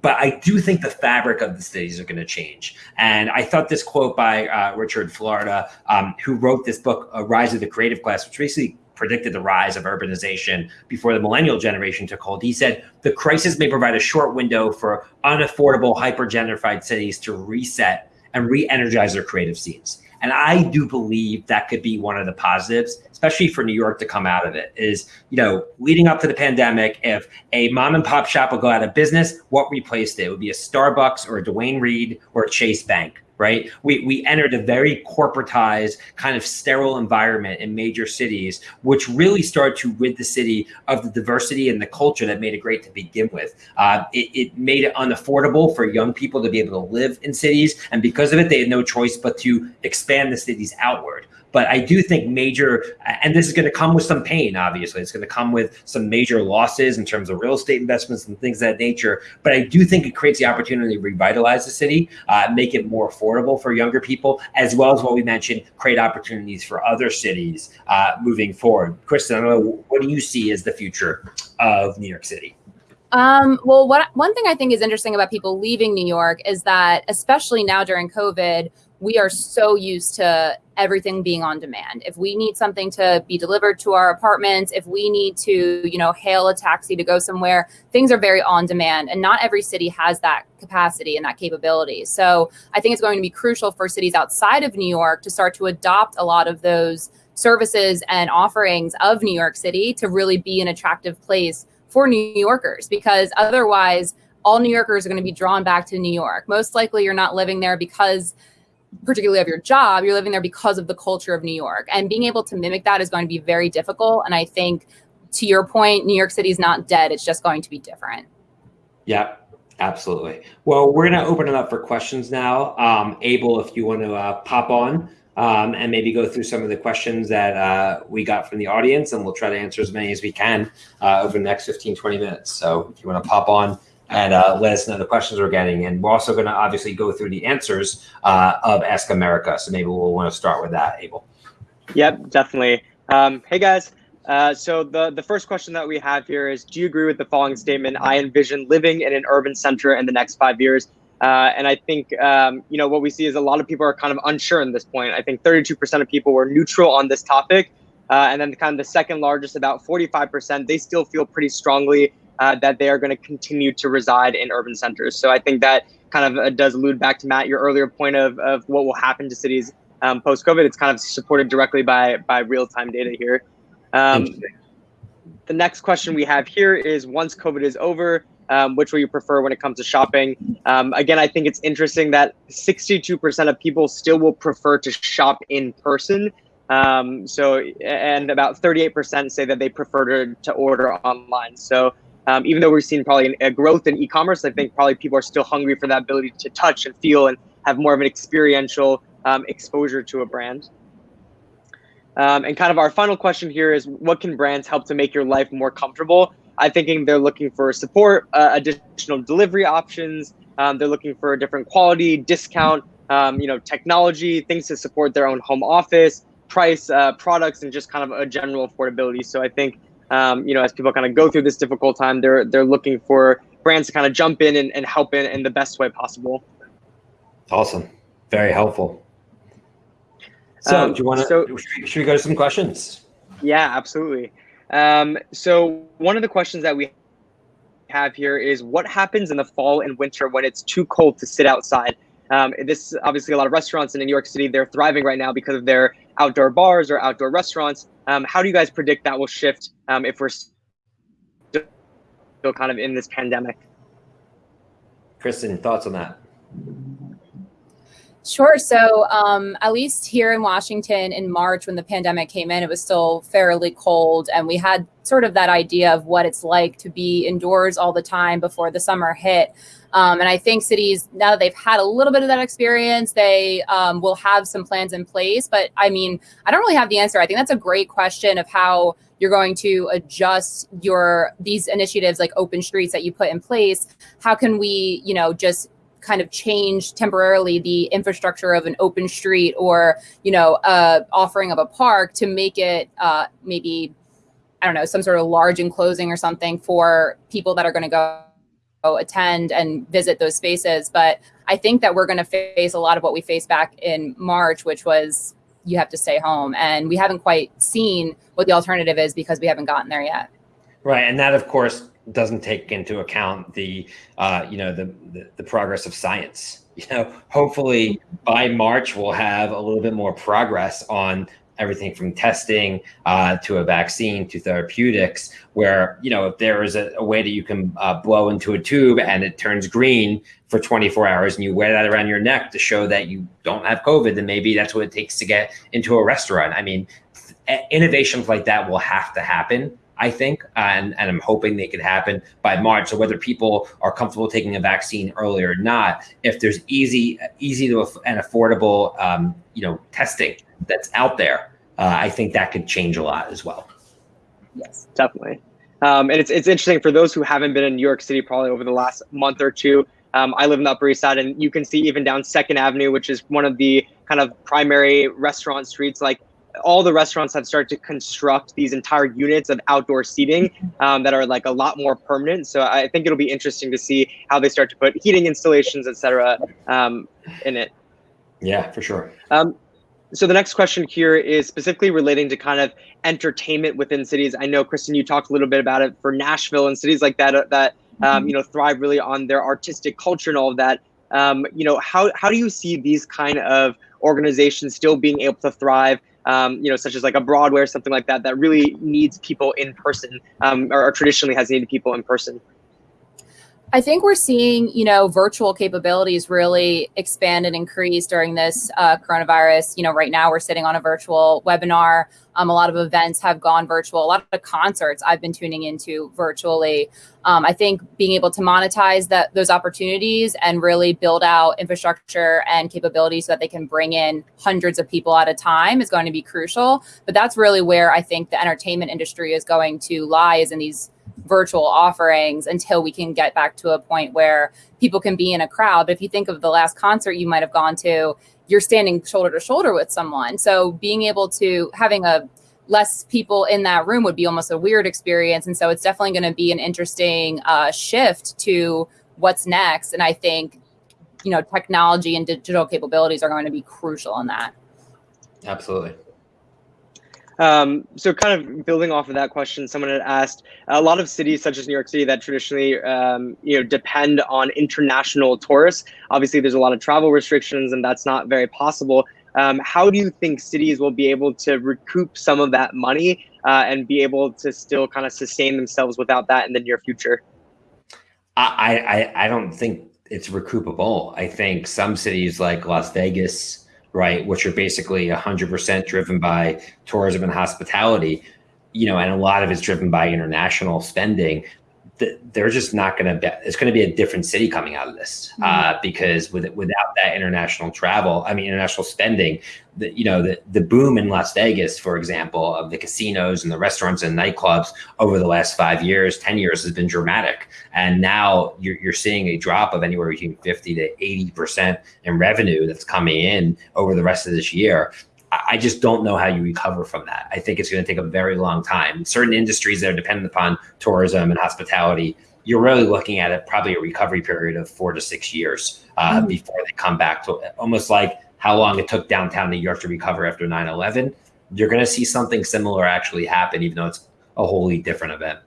but I do think the fabric of the cities are going to change. And I thought this quote by uh, Richard Florida, um, who wrote this book, uh, Rise of the Creative Class, which basically predicted the rise of urbanization before the millennial generation took hold. He said, the crisis may provide a short window for unaffordable, hyper-gentrified cities to reset and re-energize their creative scenes. And I do believe that could be one of the positives, especially for New York to come out of it. Is, you know, leading up to the pandemic, if a mom and pop shop would go out of business, what replaced it? It would be a Starbucks or a Duane Reade or a Chase Bank right? We, we entered a very corporatized, kind of sterile environment in major cities, which really started to rid the city of the diversity and the culture that made it great to begin with. Uh, it, it made it unaffordable for young people to be able to live in cities. And because of it, they had no choice but to expand the cities outward. But I do think major, and this is going to come with some pain, obviously. It's going to come with some major losses in terms of real estate investments and things of that nature. But I do think it creates the opportunity to revitalize the city, uh, make it more affordable for younger people, as well as what we mentioned, create opportunities for other cities uh, moving forward. Kristen, I don't know, what do you see as the future of New York City? Um, well, what one thing I think is interesting about people leaving New York is that, especially now during COVID, we are so used to everything being on demand. If we need something to be delivered to our apartments, if we need to, you know, hail a taxi to go somewhere, things are very on demand and not every city has that capacity and that capability. So, I think it's going to be crucial for cities outside of New York to start to adopt a lot of those services and offerings of New York City to really be an attractive place for New Yorkers because otherwise all New Yorkers are going to be drawn back to New York. Most likely you're not living there because particularly of your job, you're living there because of the culture of New York. And being able to mimic that is going to be very difficult. And I think to your point, New York City is not dead. It's just going to be different. Yeah, absolutely. Well, we're going to open it up for questions now. Um, Abel, if you want to uh, pop on um, and maybe go through some of the questions that uh, we got from the audience, and we'll try to answer as many as we can uh, over the next 15, 20 minutes. So if you want to pop on and uh, let us know the questions we're getting. And we're also going to obviously go through the answers uh, of Ask America. So maybe we'll want to start with that, Abel. Yep, definitely. Um, hey, guys. Uh, so the, the first question that we have here is, do you agree with the following statement? I envision living in an urban center in the next five years. Uh, and I think, um, you know, what we see is a lot of people are kind of unsure in this point. I think 32% of people were neutral on this topic. Uh, and then kind of the second largest, about 45%, they still feel pretty strongly uh, that they are going to continue to reside in urban centers. So I think that kind of uh, does allude back to Matt, your earlier point of, of what will happen to cities um, post COVID. It's kind of supported directly by, by real time data here. Um, the next question we have here is once COVID is over, um, which will you prefer when it comes to shopping? Um, again, I think it's interesting that 62% of people still will prefer to shop in person. Um, so, and about 38% say that they prefer to, to order online. So, um, even though we're seeing probably a growth in e-commerce, I think probably people are still hungry for that ability to touch and feel and have more of an experiential um, exposure to a brand. Um, and kind of our final question here is what can brands help to make your life more comfortable? I'm thinking they're looking for support, uh, additional delivery options. Um, they're looking for a different quality, discount, um, you know, technology, things to support their own home office, price, uh, products, and just kind of a general affordability. So I think, um, you know, as people kind of go through this difficult time, they're they're looking for brands to kind of jump in and, and help in in the best way possible. Awesome, very helpful. So, um, do you want to? So, should we go to some questions? Yeah, absolutely. Um, so one of the questions that we have here is what happens in the fall and winter when it's too cold to sit outside? Um, this obviously a lot of restaurants in New York City, they're thriving right now because of their outdoor bars or outdoor restaurants. Um, how do you guys predict that will shift um, if we're still kind of in this pandemic? Kristen, thoughts on that? Sure. So, um, at least here in Washington in March, when the pandemic came in, it was still fairly cold. And we had sort of that idea of what it's like to be indoors all the time before the summer hit. Um, and I think cities, now that they've had a little bit of that experience, they um, will have some plans in place. But I mean, I don't really have the answer. I think that's a great question of how you're going to adjust your these initiatives like open streets that you put in place. How can we, you know, just kind of change temporarily the infrastructure of an open street or you know uh, offering of a park to make it uh, maybe i don't know some sort of large enclosing or something for people that are going to go attend and visit those spaces. But i think that we're going to face a lot of what we faced back in march which was you have to stay home. And we haven't quite seen what the alternative is because we haven't gotten there yet. Right. And that of course doesn't take into account the uh, you know the, the, the progress of science. You know hopefully by march we'll have a little bit more progress on everything from testing uh, to a vaccine to therapeutics where you know if there is a, a way that you can uh, blow into a tube and it turns green for 24 hours and you wear that around your neck to show that you don't have covid then maybe that's what it takes to get into a restaurant. I mean innovations like that will have to happen I think, and, and I'm hoping they could happen by March. So whether people are comfortable taking a vaccine early or not, if there's easy, easy to and affordable, um, you know, testing that's out there, uh, I think that could change a lot as well. Yes, definitely. Um, and it's it's interesting for those who haven't been in New York City probably over the last month or two. Um, I live in the Upper East Side, and you can see even down Second Avenue, which is one of the kind of primary restaurant streets. Like all the restaurants have started to construct these entire units of outdoor seating um, that are like a lot more permanent. So I think it'll be interesting to see how they start to put heating installations, et cetera, um, in it. Yeah, for sure. Um, so the next question here is specifically relating to kind of entertainment within cities. I know, Kristen, you talked a little bit about it for Nashville and cities like that uh, that um, mm-hmm. you know thrive really on their artistic culture and all of that. Um, you know, how how do you see these kind of organizations still being able to thrive? Um, you know, such as like a Broadway or something like that, that really needs people in person, um, or, or traditionally has needed people in person. I think we're seeing, you know, virtual capabilities really expand and increase during this uh, coronavirus. You know, right now we're sitting on a virtual webinar. Um, a lot of events have gone virtual. A lot of concerts I've been tuning into virtually. Um, I think being able to monetize that those opportunities and really build out infrastructure and capabilities so that they can bring in hundreds of people at a time is going to be crucial. But that's really where I think the entertainment industry is going to lie is in these virtual offerings until we can get back to a point where people can be in a crowd. But if you think of the last concert you might have gone to, you're standing shoulder to shoulder with someone. So being able to having a less people in that room would be almost a weird experience. And so it's definitely going to be an interesting uh, shift to what's next. And I think, you know, technology and digital capabilities are going to be crucial in that. Absolutely. Um, so kind of building off of that question, someone had asked a lot of cities such as New York City that traditionally, um, you know, depend on international tourists. Obviously, there's a lot of travel restrictions and that's not very possible. Um, how do you think cities will be able to recoup some of that money uh, and be able to still kind of sustain themselves without that in the near future? I, I, I don't think it's recoupable. I think some cities like Las Vegas, right, which are basically 100% driven by tourism and hospitality, you know, and a lot of it's driven by international spending. They're just not going to be. It's going to be a different city coming out of this mm-hmm. uh, because with without that international travel, I mean international spending, the, you know the the boom in Las Vegas, for example, of the casinos and the restaurants and nightclubs over the last five years, ten years has been dramatic, and now you're you're seeing a drop of anywhere between fifty to eighty percent in revenue that's coming in over the rest of this year. I just don't know how you recover from that. I think it's going to take a very long time. Certain industries that are dependent upon tourism and hospitality, you're really looking at it probably a recovery period of four to six years uh, mm-hmm. before they come back to almost like how long it took downtown New York to recover after 9 11. You're going to see something similar actually happen, even though it's a wholly different event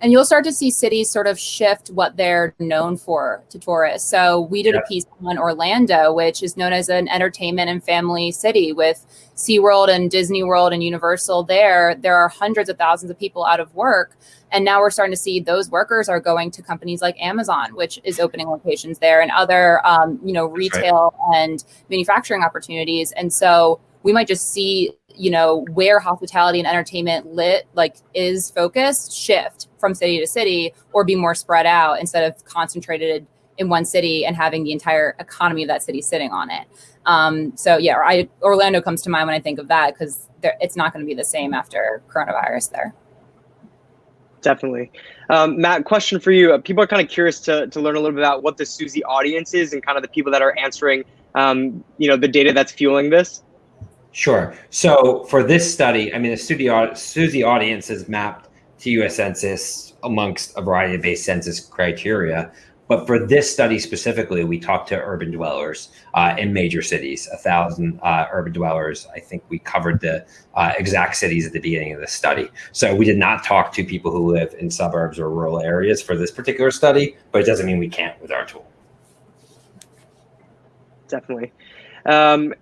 and you'll start to see cities sort of shift what they're known for to tourists. So we did yeah. a piece on Orlando, which is known as an entertainment and family city with SeaWorld and Disney World and Universal there. There are hundreds of thousands of people out of work. And now we're starting to see those workers are going to companies like Amazon, which is opening locations there and other, um, you know, retail right. and manufacturing opportunities. And so we might just see you know where hospitality and entertainment lit like is focused shift from city to city or be more spread out instead of concentrated in one city and having the entire economy of that city sitting on it. Um, so yeah I, orlando comes to mind when i think of that because it's not going to be the same after coronavirus there. Definitely. Um, matt question for you. People are kind of curious to, to learn a little bit about what the suzy audience is and kind of the people that are answering um, you know the data that's fueling this Sure. So for this study, I mean, the Suzy, audience is mapped to U.S. Census amongst a variety of base census criteria. But for this study specifically, we talked to urban dwellers uh, in major cities, a thousand uh, urban dwellers. I think we covered the uh, exact cities at the beginning of the study. So we did not talk to people who live in suburbs or rural areas for this particular study, but it doesn't mean we can't with our tool. Definitely. Um,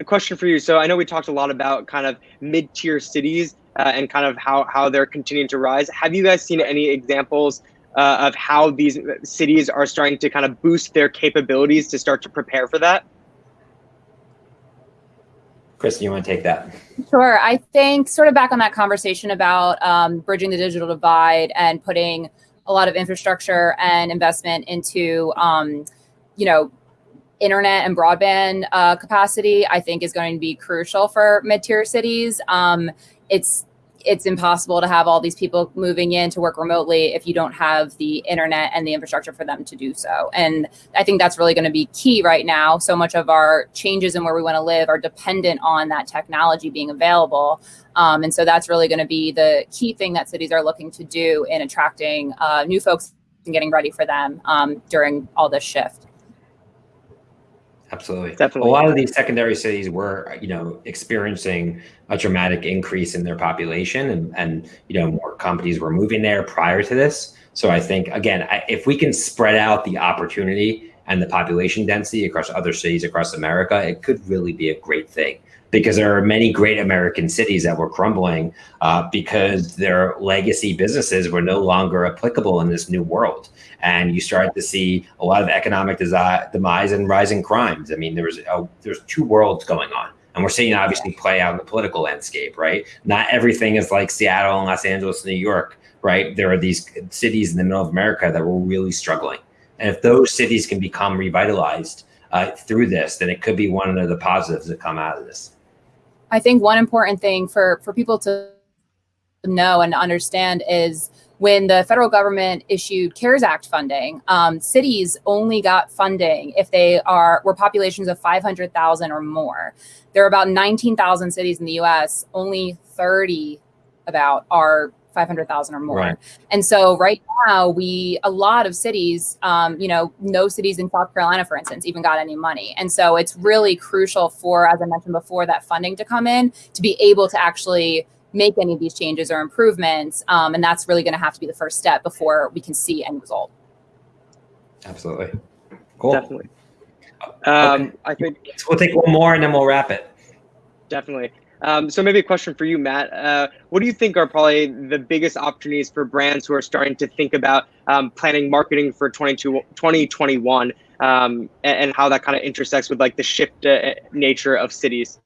a question for you. So I know we talked a lot about kind of mid-tier cities uh, and kind of how how they're continuing to rise. Have you guys seen any examples uh, of how these cities are starting to kind of boost their capabilities to start to prepare for that? Kristen, you want to take that? Sure. I think sort of back on that conversation about um, bridging the digital divide and putting a lot of infrastructure and investment into, um, you know, internet and broadband uh, capacity, I think, is going to be crucial for mid-tier cities. Um, it's it's impossible to have all these people moving in to work remotely if you don't have the internet and the infrastructure for them to do so. And I think that's really going to be key right now. So much of our changes in where we want to live are dependent on that technology being available. Um, and so that's really going to be the key thing that cities are looking to do in attracting uh, new folks and getting ready for them um, during all this shift. Absolutely. Definitely. A lot of these secondary cities were, you know, experiencing a dramatic increase in their population and, and you know, more companies were moving there prior to this. So I think, again, I, if we can spread out the opportunity and the population density across other cities across America, it could really be a great thing because there are many great American cities that were crumbling uh, because their legacy businesses were no longer applicable in this new world. And you start to see a lot of economic demise and rising crimes. I mean, there's a, there's two worlds going on. And we're seeing obviously play out in the political landscape, right? Not everything is like Seattle and Los Angeles, New York, right? There are these cities in the middle of America that were really struggling. And if those cities can become revitalized uh, through this, then it could be one of the positives that come out of this. I think one important thing for for people to know and understand is when the federal government issued CARES Act funding, um, cities only got funding if they are were populations of 500,000 or more. There are about 19,000 cities in the U.S. Only 30 about are 500,000 or more. Right. And so right now we, a lot of cities, um, you know, no cities in South Carolina, for instance, even got any money. And so it's really crucial for, as I mentioned before, that funding to come in to be able to actually make any of these changes or improvements. Um, and that's really going to have to be the first step before we can see any result. Absolutely. Cool. Definitely. Um, okay. I think we'll take one more and then we'll wrap it. Definitely. Um, so maybe a question for you, Matt. Uh, what do you think are probably the biggest opportunities for brands who are starting to think about um, planning marketing for 2021 um, and, and, how that kind of intersects with like the shift uh, nature of cities?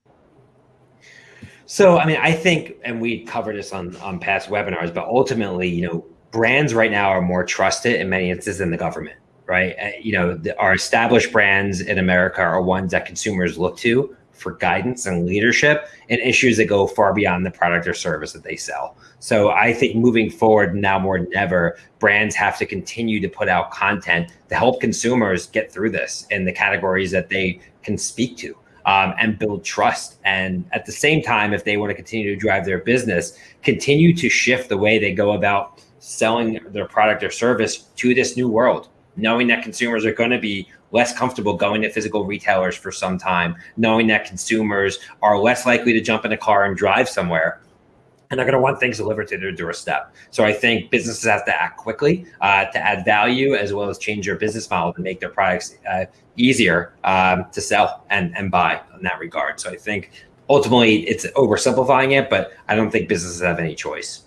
So, I mean, I think, and we covered this on, on past webinars, but ultimately, you know, brands right now are more trusted in many instances than the government, right? Uh, you know, the, our established brands in America are ones that consumers look to for guidance and leadership in issues that go far beyond the product or service that they sell. So I think moving forward now more than ever, brands have to continue to put out content to help consumers get through this in the categories that they can speak to. Um, and build trust. And at the same time, if they want to continue to drive their business, continue to shift the way they go about selling their product or service to this new world, knowing that consumers are going to be less comfortable going to physical retailers for some time, knowing that consumers are less likely to jump in a car and drive somewhere. And they're going to want things delivered to their doorstep. So I think businesses have to act quickly uh, to add value as well as change their business model to make their products uh, easier um, to sell and, and buy in that regard. So I think ultimately it's oversimplifying it, but I don't think businesses have any choice.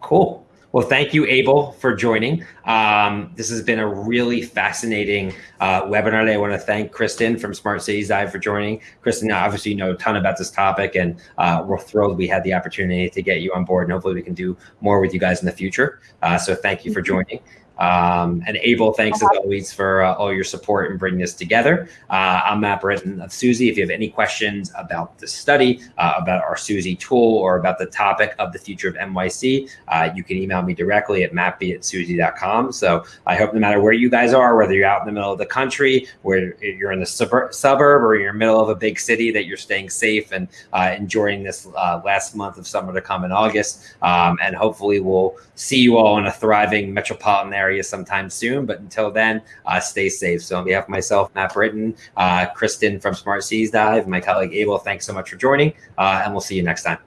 Cool. Well, thank you, Abel, for joining. Um, this has been a really fascinating uh, webinar. I want to thank Kristen from Smart Cities Dive for joining. Kristen, obviously, you know a ton about this topic, and uh, we're thrilled we had the opportunity to get you on board. And hopefully, we can do more with you guys in the future. Uh, so, thank you for joining. Um, and Abel, thanks as always for uh, all your support in bringing this together. Uh, I'm Matt Britton of Suzy. If you have any questions about the study, uh, about our Suzy tool, or about the topic of the future of NYC, uh, you can email me directly at mattb at suzy.com. So I hope no matter where you guys are, whether you're out in the middle of the country, where you're in the suburb, suburb or you're in the middle of a big city, that you're staying safe and uh, enjoying this uh, last month of summer to come in August. Um, and hopefully we'll see you all in a thriving metropolitan area area sometime soon. But until then, uh, stay safe. So on behalf of myself, Matt Britton, uh, Kristen from Smart Cities Dive, my colleague Abel, thanks so much for joining, uh, and we'll see you next time.